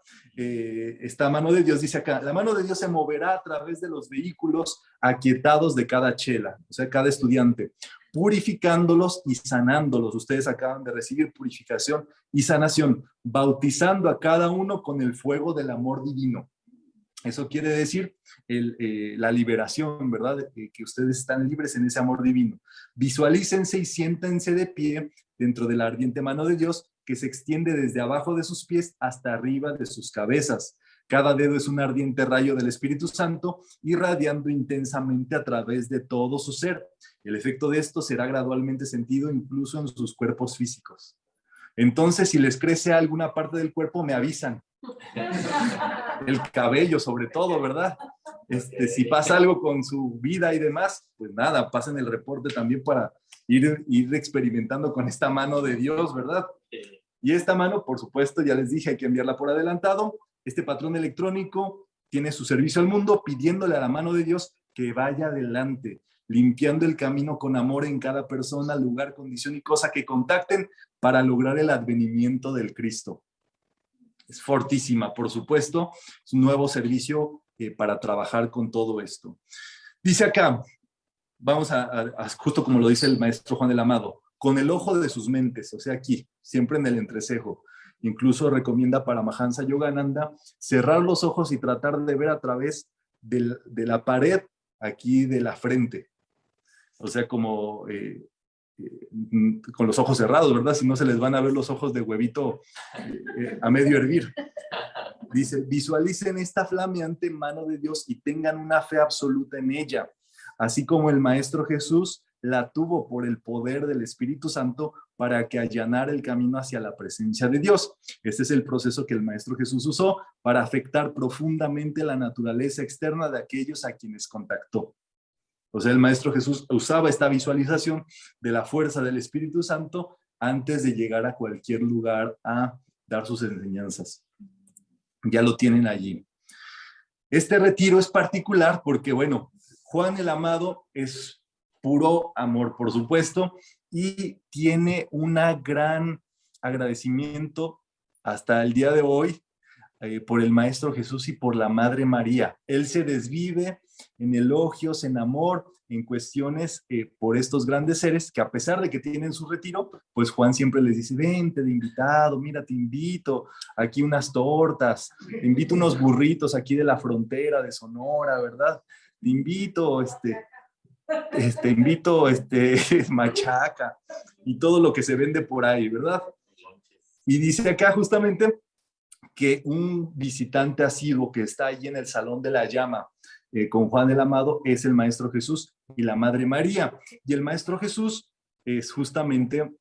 Eh, esta mano de Dios dice acá, la mano de Dios se moverá a través de los vehículos aquietados de cada chela, o sea, cada estudiante, purificándolos y sanándolos. Ustedes acaban de recibir purificación y sanación, bautizando a cada uno con el fuego del amor divino. Eso quiere decir eh, la liberación, ¿verdad? Eh, que ustedes están libres en ese amor divino. Visualícense y siéntense de pie dentro de la ardiente mano de Dios que se extiende desde abajo de sus pies hasta arriba de sus cabezas. Cada dedo es un ardiente rayo del Espíritu Santo irradiando intensamente a través de todo su ser. El efecto de esto será gradualmente sentido incluso en sus cuerpos físicos. Entonces, si les crece alguna parte del cuerpo, me avisan. [LAUGHS] El cabello, sobre todo, ¿verdad? Este, si pasa algo con su vida y demás, pues nada, pasen el reporte también para ir, ir experimentando con esta mano de Dios, ¿verdad? Y esta mano, por supuesto, ya les dije, hay que enviarla por adelantado. Este patrón electrónico tiene su servicio al mundo pidiéndole a la mano de Dios que vaya adelante, limpiando el camino con amor en cada persona, lugar, condición y cosa que contacten para lograr el advenimiento del Cristo. Es fortísima, por supuesto, es un nuevo servicio eh, para trabajar con todo esto. Dice acá, vamos a, justo como lo dice el maestro Juan del Amado, con el ojo de sus mentes, o sea, aquí, siempre en el entrecejo. Incluso recomienda para Mahansa Yogananda cerrar los ojos y tratar de ver a través de la pared aquí de la frente. O sea, como eh, con los ojos cerrados, ¿verdad? Si no se les van a ver los ojos de huevito eh, a medio hervir. Dice, visualicen esta flameante mano de Dios y tengan una fe absoluta en ella. Así como el Maestro Jesús la tuvo por el poder del Espíritu Santo para que allanara el camino hacia la presencia de Dios. Este es el proceso que el Maestro Jesús usó para afectar profundamente la naturaleza externa de aquellos a quienes contactó. O sea, el Maestro Jesús usaba esta visualización de la fuerza del Espíritu Santo antes de llegar a cualquier lugar a dar sus enseñanzas. Ya lo tienen allí. Este retiro es particular porque, bueno, Juan el Amado es puro amor, por supuesto, y tiene una gran agradecimiento hasta el día de hoy eh, por el Maestro Jesús y por la Madre María. Él se desvive en elogios, en amor, en cuestiones eh, por estos grandes seres que a pesar de que tienen su retiro, pues Juan siempre les dice, vente de invitado, mira, te invito, aquí unas tortas, te invito unos burritos aquí de la frontera de Sonora, ¿verdad? Te invito, este, este, invito este, [LAUGHS] machaca y todo lo que se vende por ahí, ¿verdad? Y dice acá justamente que un visitante asiduo que está allí en el Salón de la Llama eh, con Juan el Amado es el Maestro Jesús y la Madre María. Y el Maestro Jesús es justamente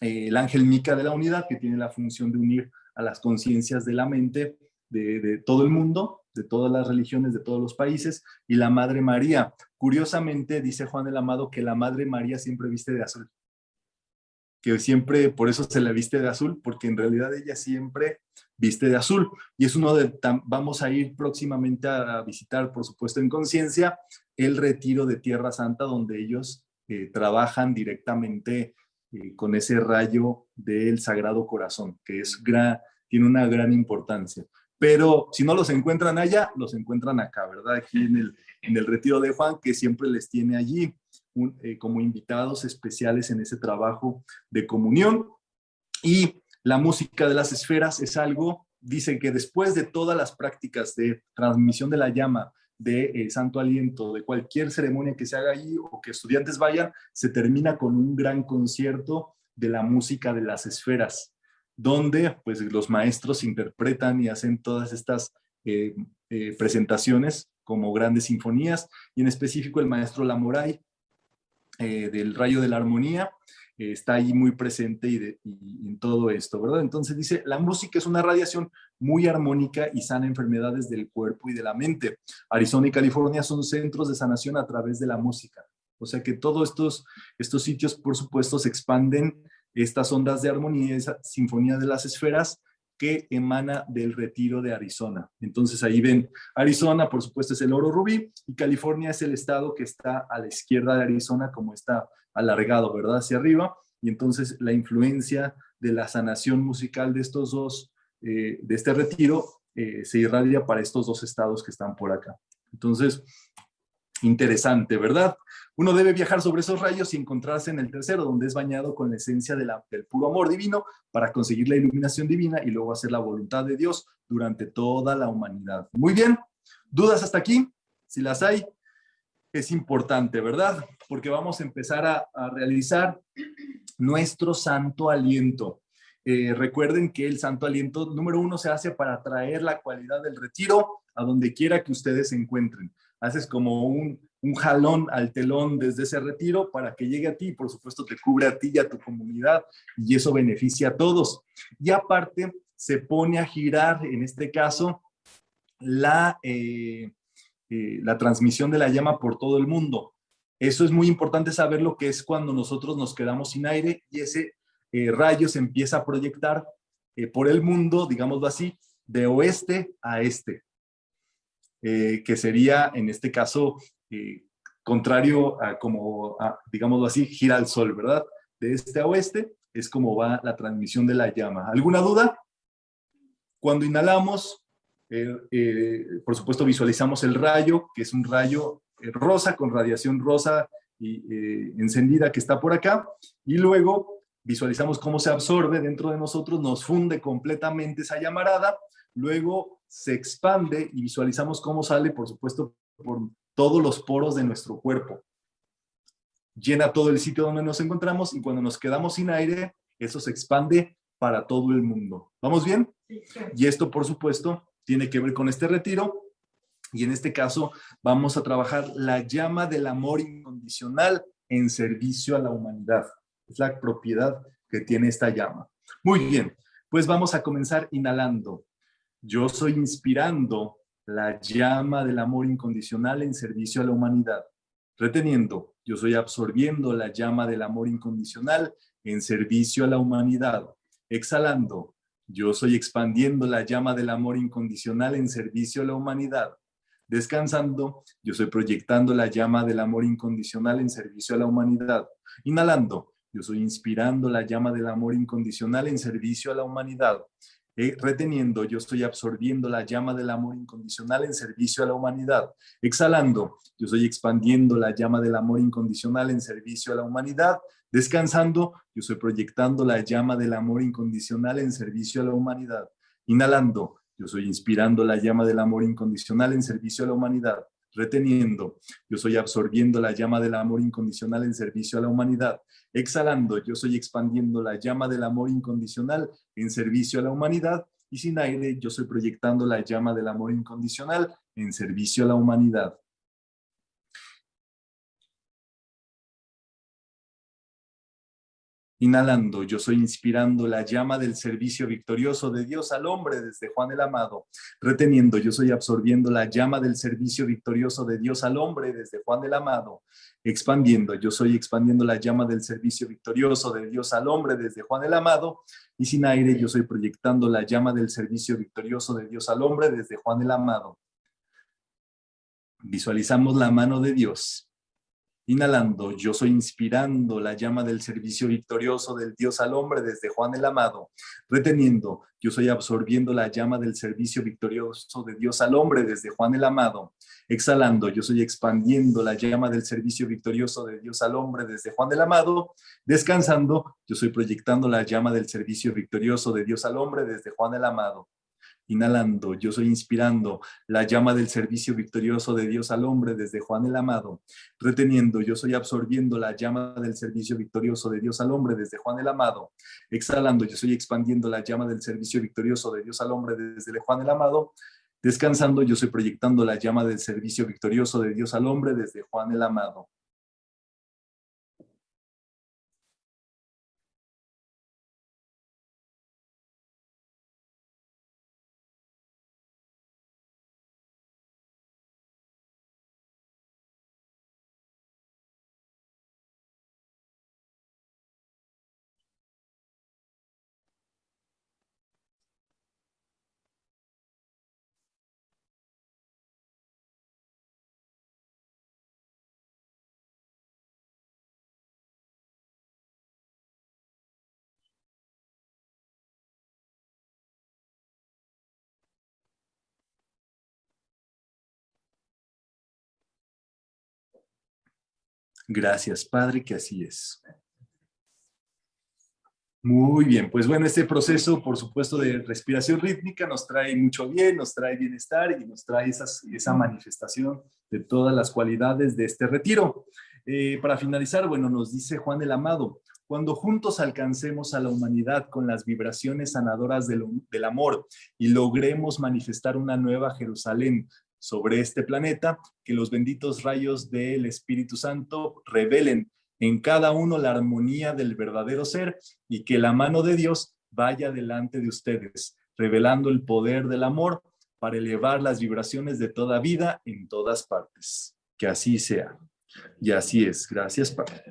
eh, el ángel Mica de la unidad que tiene la función de unir a las conciencias de la mente de, de, todo el mundo, de todas las religiones, de todos los países, y la Madre María. Curiosamente, dice Juan el Amado que la Madre María siempre viste de azul que siempre, por eso se la viste de azul, porque en realidad ella siempre viste de azul. Y es uno de, vamos a ir próximamente a visitar, por supuesto, en conciencia, el retiro de Tierra Santa, donde ellos eh, trabajan directamente eh, con ese rayo del Sagrado Corazón, que es tiene una gran importancia. Pero si no los encuentran allá, los encuentran acá, ¿verdad? Aquí en el, en el retiro de Juan, que siempre les tiene allí. Eh, como invitados especiales en ese trabajo de comunión. Y la música de las esferas es algo, dicen que después de todas las prácticas de transmisión de la llama, de eh, Santo Aliento, de cualquier ceremonia que se haga allí o que estudiantes vayan, se termina con un gran concierto de la música de las esferas, donde pues los maestros interpretan y hacen todas estas eh, presentaciones como grandes sinfonías, y en específico el maestro Lamoray eh, del rayo de la armonía, eh, está ahí muy presente y, en todo esto, ¿verdad? Entonces dice, la música es una radiación muy armónica y sana enfermedades del cuerpo y de la mente. Arizona y California son centros de sanación a través de la música. O sea que todos estos, estos sitios, por supuesto, se expanden estas ondas de armonía, esa sinfonía de las esferas, que emana del retiro de Arizona. Entonces ahí ven, Arizona por supuesto es el oro rubí y California es el estado que está a la izquierda de Arizona como está alargado, ¿verdad? Hacia arriba. Y entonces la influencia de la sanación musical de estos dos, eh, de este retiro, eh, se irradia para estos dos estados que están por acá. Entonces, interesante, ¿verdad? Uno debe viajar sobre esos rayos y encontrarse en el tercero, donde es bañado con la esencia del puro amor divino para conseguir la iluminación divina y luego hacer la voluntad de Dios durante toda la humanidad. Muy bien, ¿dudas hasta aquí? Si las hay, es importante, ¿verdad? Porque vamos a empezar a, realizar nuestro santo aliento. Eh, recuerden que el santo aliento número uno se hace para traer la cualidad del retiro a donde quiera que ustedes se encuentren haces como un, jalón al telón desde ese retiro para que llegue a ti, por supuesto te cubre a ti y a tu comunidad y eso beneficia a todos. Y aparte se pone a girar, en este caso, la, eh, eh, la transmisión de la llama por todo el mundo. Eso es muy importante saber lo que es cuando nosotros nos quedamos sin aire y ese eh, rayo se empieza a proyectar por el mundo, digámoslo así, de oeste a este. Eh, que sería en este caso eh, contrario a como, digámoslo así, gira al sol, ¿verdad? De este a oeste es como va la transmisión de la llama. ¿Alguna duda? Cuando inhalamos, eh, por supuesto visualizamos el rayo, que es un rayo rosa con radiación rosa y encendida que está por acá, y luego visualizamos cómo se absorbe dentro de nosotros, nos funde completamente esa llamarada, luego se expande y visualizamos cómo sale, por supuesto, por todos los poros de nuestro cuerpo. Llena todo el sitio donde nos encontramos y cuando nos quedamos sin aire, eso se expande para todo el mundo. ¿Vamos bien? Y esto, por supuesto, tiene que ver con este retiro. Y en este caso vamos a trabajar la llama del amor incondicional en servicio a la humanidad. Es la propiedad que tiene esta llama. Muy bien, pues vamos a comenzar inhalando. Yo soy inspirando la llama del amor incondicional en servicio a la humanidad. Reteniendo, yo soy absorbiendo la llama del amor incondicional en servicio a la humanidad. Exhalando, yo soy expandiendo la llama del amor incondicional en servicio a la humanidad. Descansando, yo soy proyectando la llama del amor incondicional en servicio a la humanidad. Inhalando, yo soy inspirando la llama del amor incondicional en servicio a la humanidad. Eh, reteniendo, yo estoy absorbiendo la llama del amor incondicional en servicio a la humanidad. Exhalando, yo estoy expandiendo la llama del amor incondicional en servicio a la humanidad. Descansando, yo estoy proyectando la llama del amor incondicional en servicio a la humanidad. Inhalando, yo estoy inspirando la llama del amor incondicional en servicio a la humanidad. Reteniendo, yo soy absorbiendo la llama del amor incondicional en servicio a la humanidad. Exhalando, yo soy expandiendo la llama del amor incondicional en servicio a la humanidad. Y sin aire, yo soy proyectando la llama del amor incondicional en servicio a la humanidad. Inhalando, yo soy inspirando la llama del servicio victorioso de Dios al hombre desde Juan el Amado. Reteniendo, yo soy absorbiendo la llama del servicio victorioso de Dios al hombre desde Juan el Amado. Expandiendo, yo soy expandiendo la llama del servicio victorioso de Dios al hombre desde Juan el Amado. Y sin aire, yo soy proyectando la llama del servicio victorioso de Dios al hombre desde Juan el Amado. Visualizamos la mano de Dios Inhalando, yo soy inspirando la llama del servicio victorioso del Dios al hombre desde Juan el Amado. Reteniendo, yo soy absorbiendo la llama del servicio victorioso de Dios al hombre desde Juan el Amado. Exhalando, yo soy expandiendo la llama del servicio victorioso de Dios al hombre desde Juan el Amado. Descansando, yo soy proyectando la llama del servicio victorioso de Dios al hombre desde Juan el Amado. Inhalando, yo soy inspirando la llama del servicio victorioso de Dios al hombre desde Juan el Amado. Reteniendo, yo soy absorbiendo la llama del servicio victorioso de Dios al hombre desde Juan el Amado. Exhalando, yo soy expandiendo la llama del servicio victorioso de Dios al hombre desde Juan el Amado. Descansando, yo soy proyectando la llama del servicio victorioso de Dios al hombre desde Juan el Amado. Gracias, Padre, que así es. Muy bien, pues bueno, este proceso, por supuesto, de respiración rítmica nos trae mucho bien, nos trae bienestar y nos trae esa manifestación de todas las cualidades de este retiro. Eh, para finalizar, bueno, nos dice Juan el Amado, cuando juntos alcancemos a la humanidad con las vibraciones sanadoras del, del amor y logremos manifestar una nueva Jerusalén sobre este planeta, que los benditos rayos del Espíritu Santo revelen en cada uno la armonía del verdadero ser y que la mano de Dios vaya delante de ustedes, revelando el poder del amor para elevar las vibraciones de toda vida en todas partes. Que así sea. Y así es. Gracias, Padre.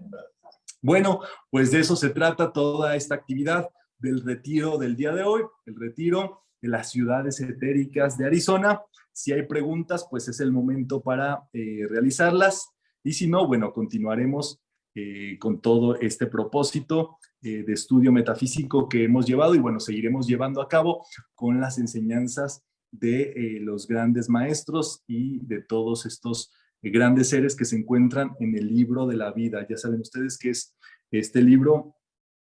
Bueno, pues de eso se trata toda esta actividad del retiro del día de hoy, el retiro de las ciudades etéricas de Arizona. Si hay preguntas, pues es el momento para eh, realizarlas. Y si no, bueno, continuaremos eh, con todo este propósito eh, de estudio metafísico que hemos llevado y bueno, seguiremos llevando a cabo con las enseñanzas de los grandes maestros y de todos estos grandes seres que se encuentran en el libro de la vida. Ya saben ustedes que es este libro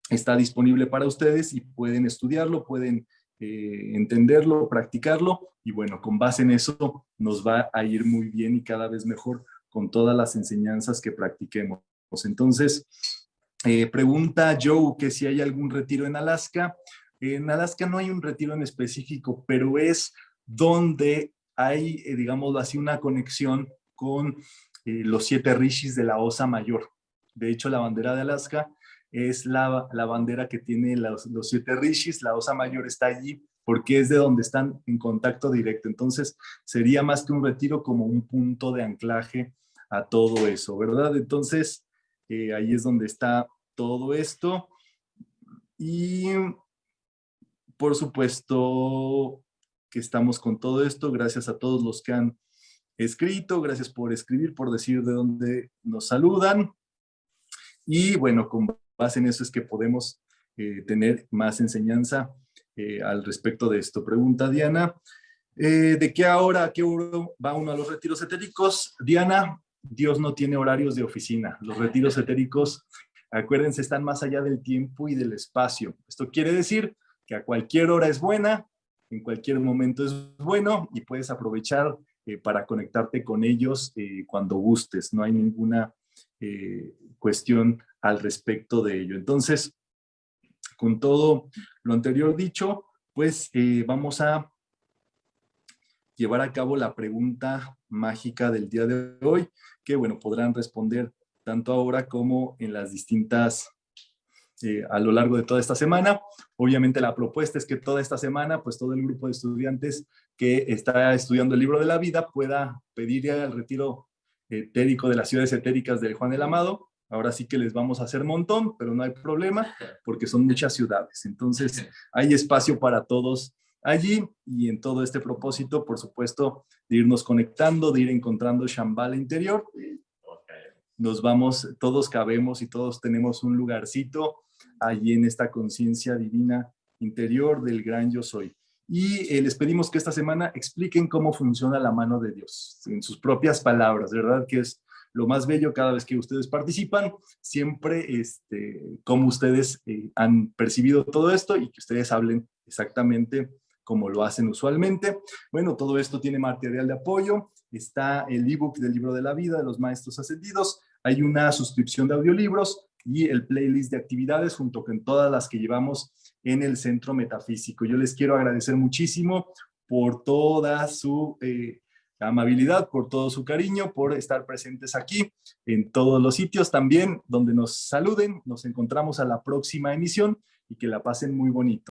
está disponible para ustedes y pueden estudiarlo, pueden eh, entenderlo, practicarlo y bueno, con base en eso nos va a ir muy bien y cada vez mejor con todas las enseñanzas que practiquemos. Entonces, eh, pregunta Joe que si hay algún retiro en Alaska. En Alaska no hay un retiro en específico, pero es donde hay, eh, digamos así, una conexión con los siete rishis de la Osa Mayor. De hecho, la bandera de Alaska es la, bandera que tiene los, siete rishis, la osa mayor está allí porque es de donde están en contacto directo. Entonces, sería más que un retiro como un punto de anclaje a todo eso, ¿verdad? Entonces, eh, ahí es donde está todo esto. Y, por supuesto, que estamos con todo esto. Gracias a todos los que han escrito. Gracias por escribir, por decir de dónde nos saludan. Y bueno, con base en eso es que podemos eh, tener más enseñanza eh, al respecto de esto. Pregunta Diana, eh, ¿de qué hora, a qué hora va uno a los retiros etéricos? Diana, Dios no tiene horarios de oficina. Los retiros etéricos, acuérdense, están más allá del tiempo y del espacio. Esto quiere decir que a cualquier hora es buena, en cualquier momento es bueno y puedes aprovechar para conectarte con ellos cuando gustes. No hay ninguna cuestión al respecto de ello. Entonces, con todo lo anterior dicho, pues vamos a llevar a cabo la pregunta mágica del día de hoy, que bueno, podrán responder tanto ahora como en las distintas, eh, a lo largo de toda esta semana. Obviamente la propuesta es que toda esta semana, pues todo el grupo de estudiantes que está estudiando el libro de la vida pueda pedir el retiro etérico de las ciudades etéricas de Juan el Amado. Ahora sí que les vamos a hacer montón, pero no hay problema porque son muchas ciudades. Entonces [LAUGHS] hay espacio para todos allí y en todo este propósito, por supuesto, de irnos conectando, de ir encontrando Shambhala interior. Nos vamos, todos cabemos y todos tenemos un lugarcito allí en esta conciencia divina interior del gran yo soy. Y eh, les pedimos que esta semana expliquen cómo funciona la mano de Dios, en sus propias palabras, ¿verdad? Que es lo más bello cada vez que ustedes participan, siempre este, ustedes eh, han percibido todo esto y que ustedes hablen exactamente como lo hacen usualmente. Bueno, todo esto tiene material de apoyo. Está el ebook del libro de la vida de los maestros ascendidos. Hay una suscripción de audiolibros y el playlist de actividades junto con todas las que llevamos en el Centro Metafísico. Yo les quiero agradecer muchísimo por toda su eh, amabilidad, por todo su cariño, por estar presentes aquí en todos los sitios también donde nos saluden. Nos encontramos a la próxima emisión y que la pasen muy bonito.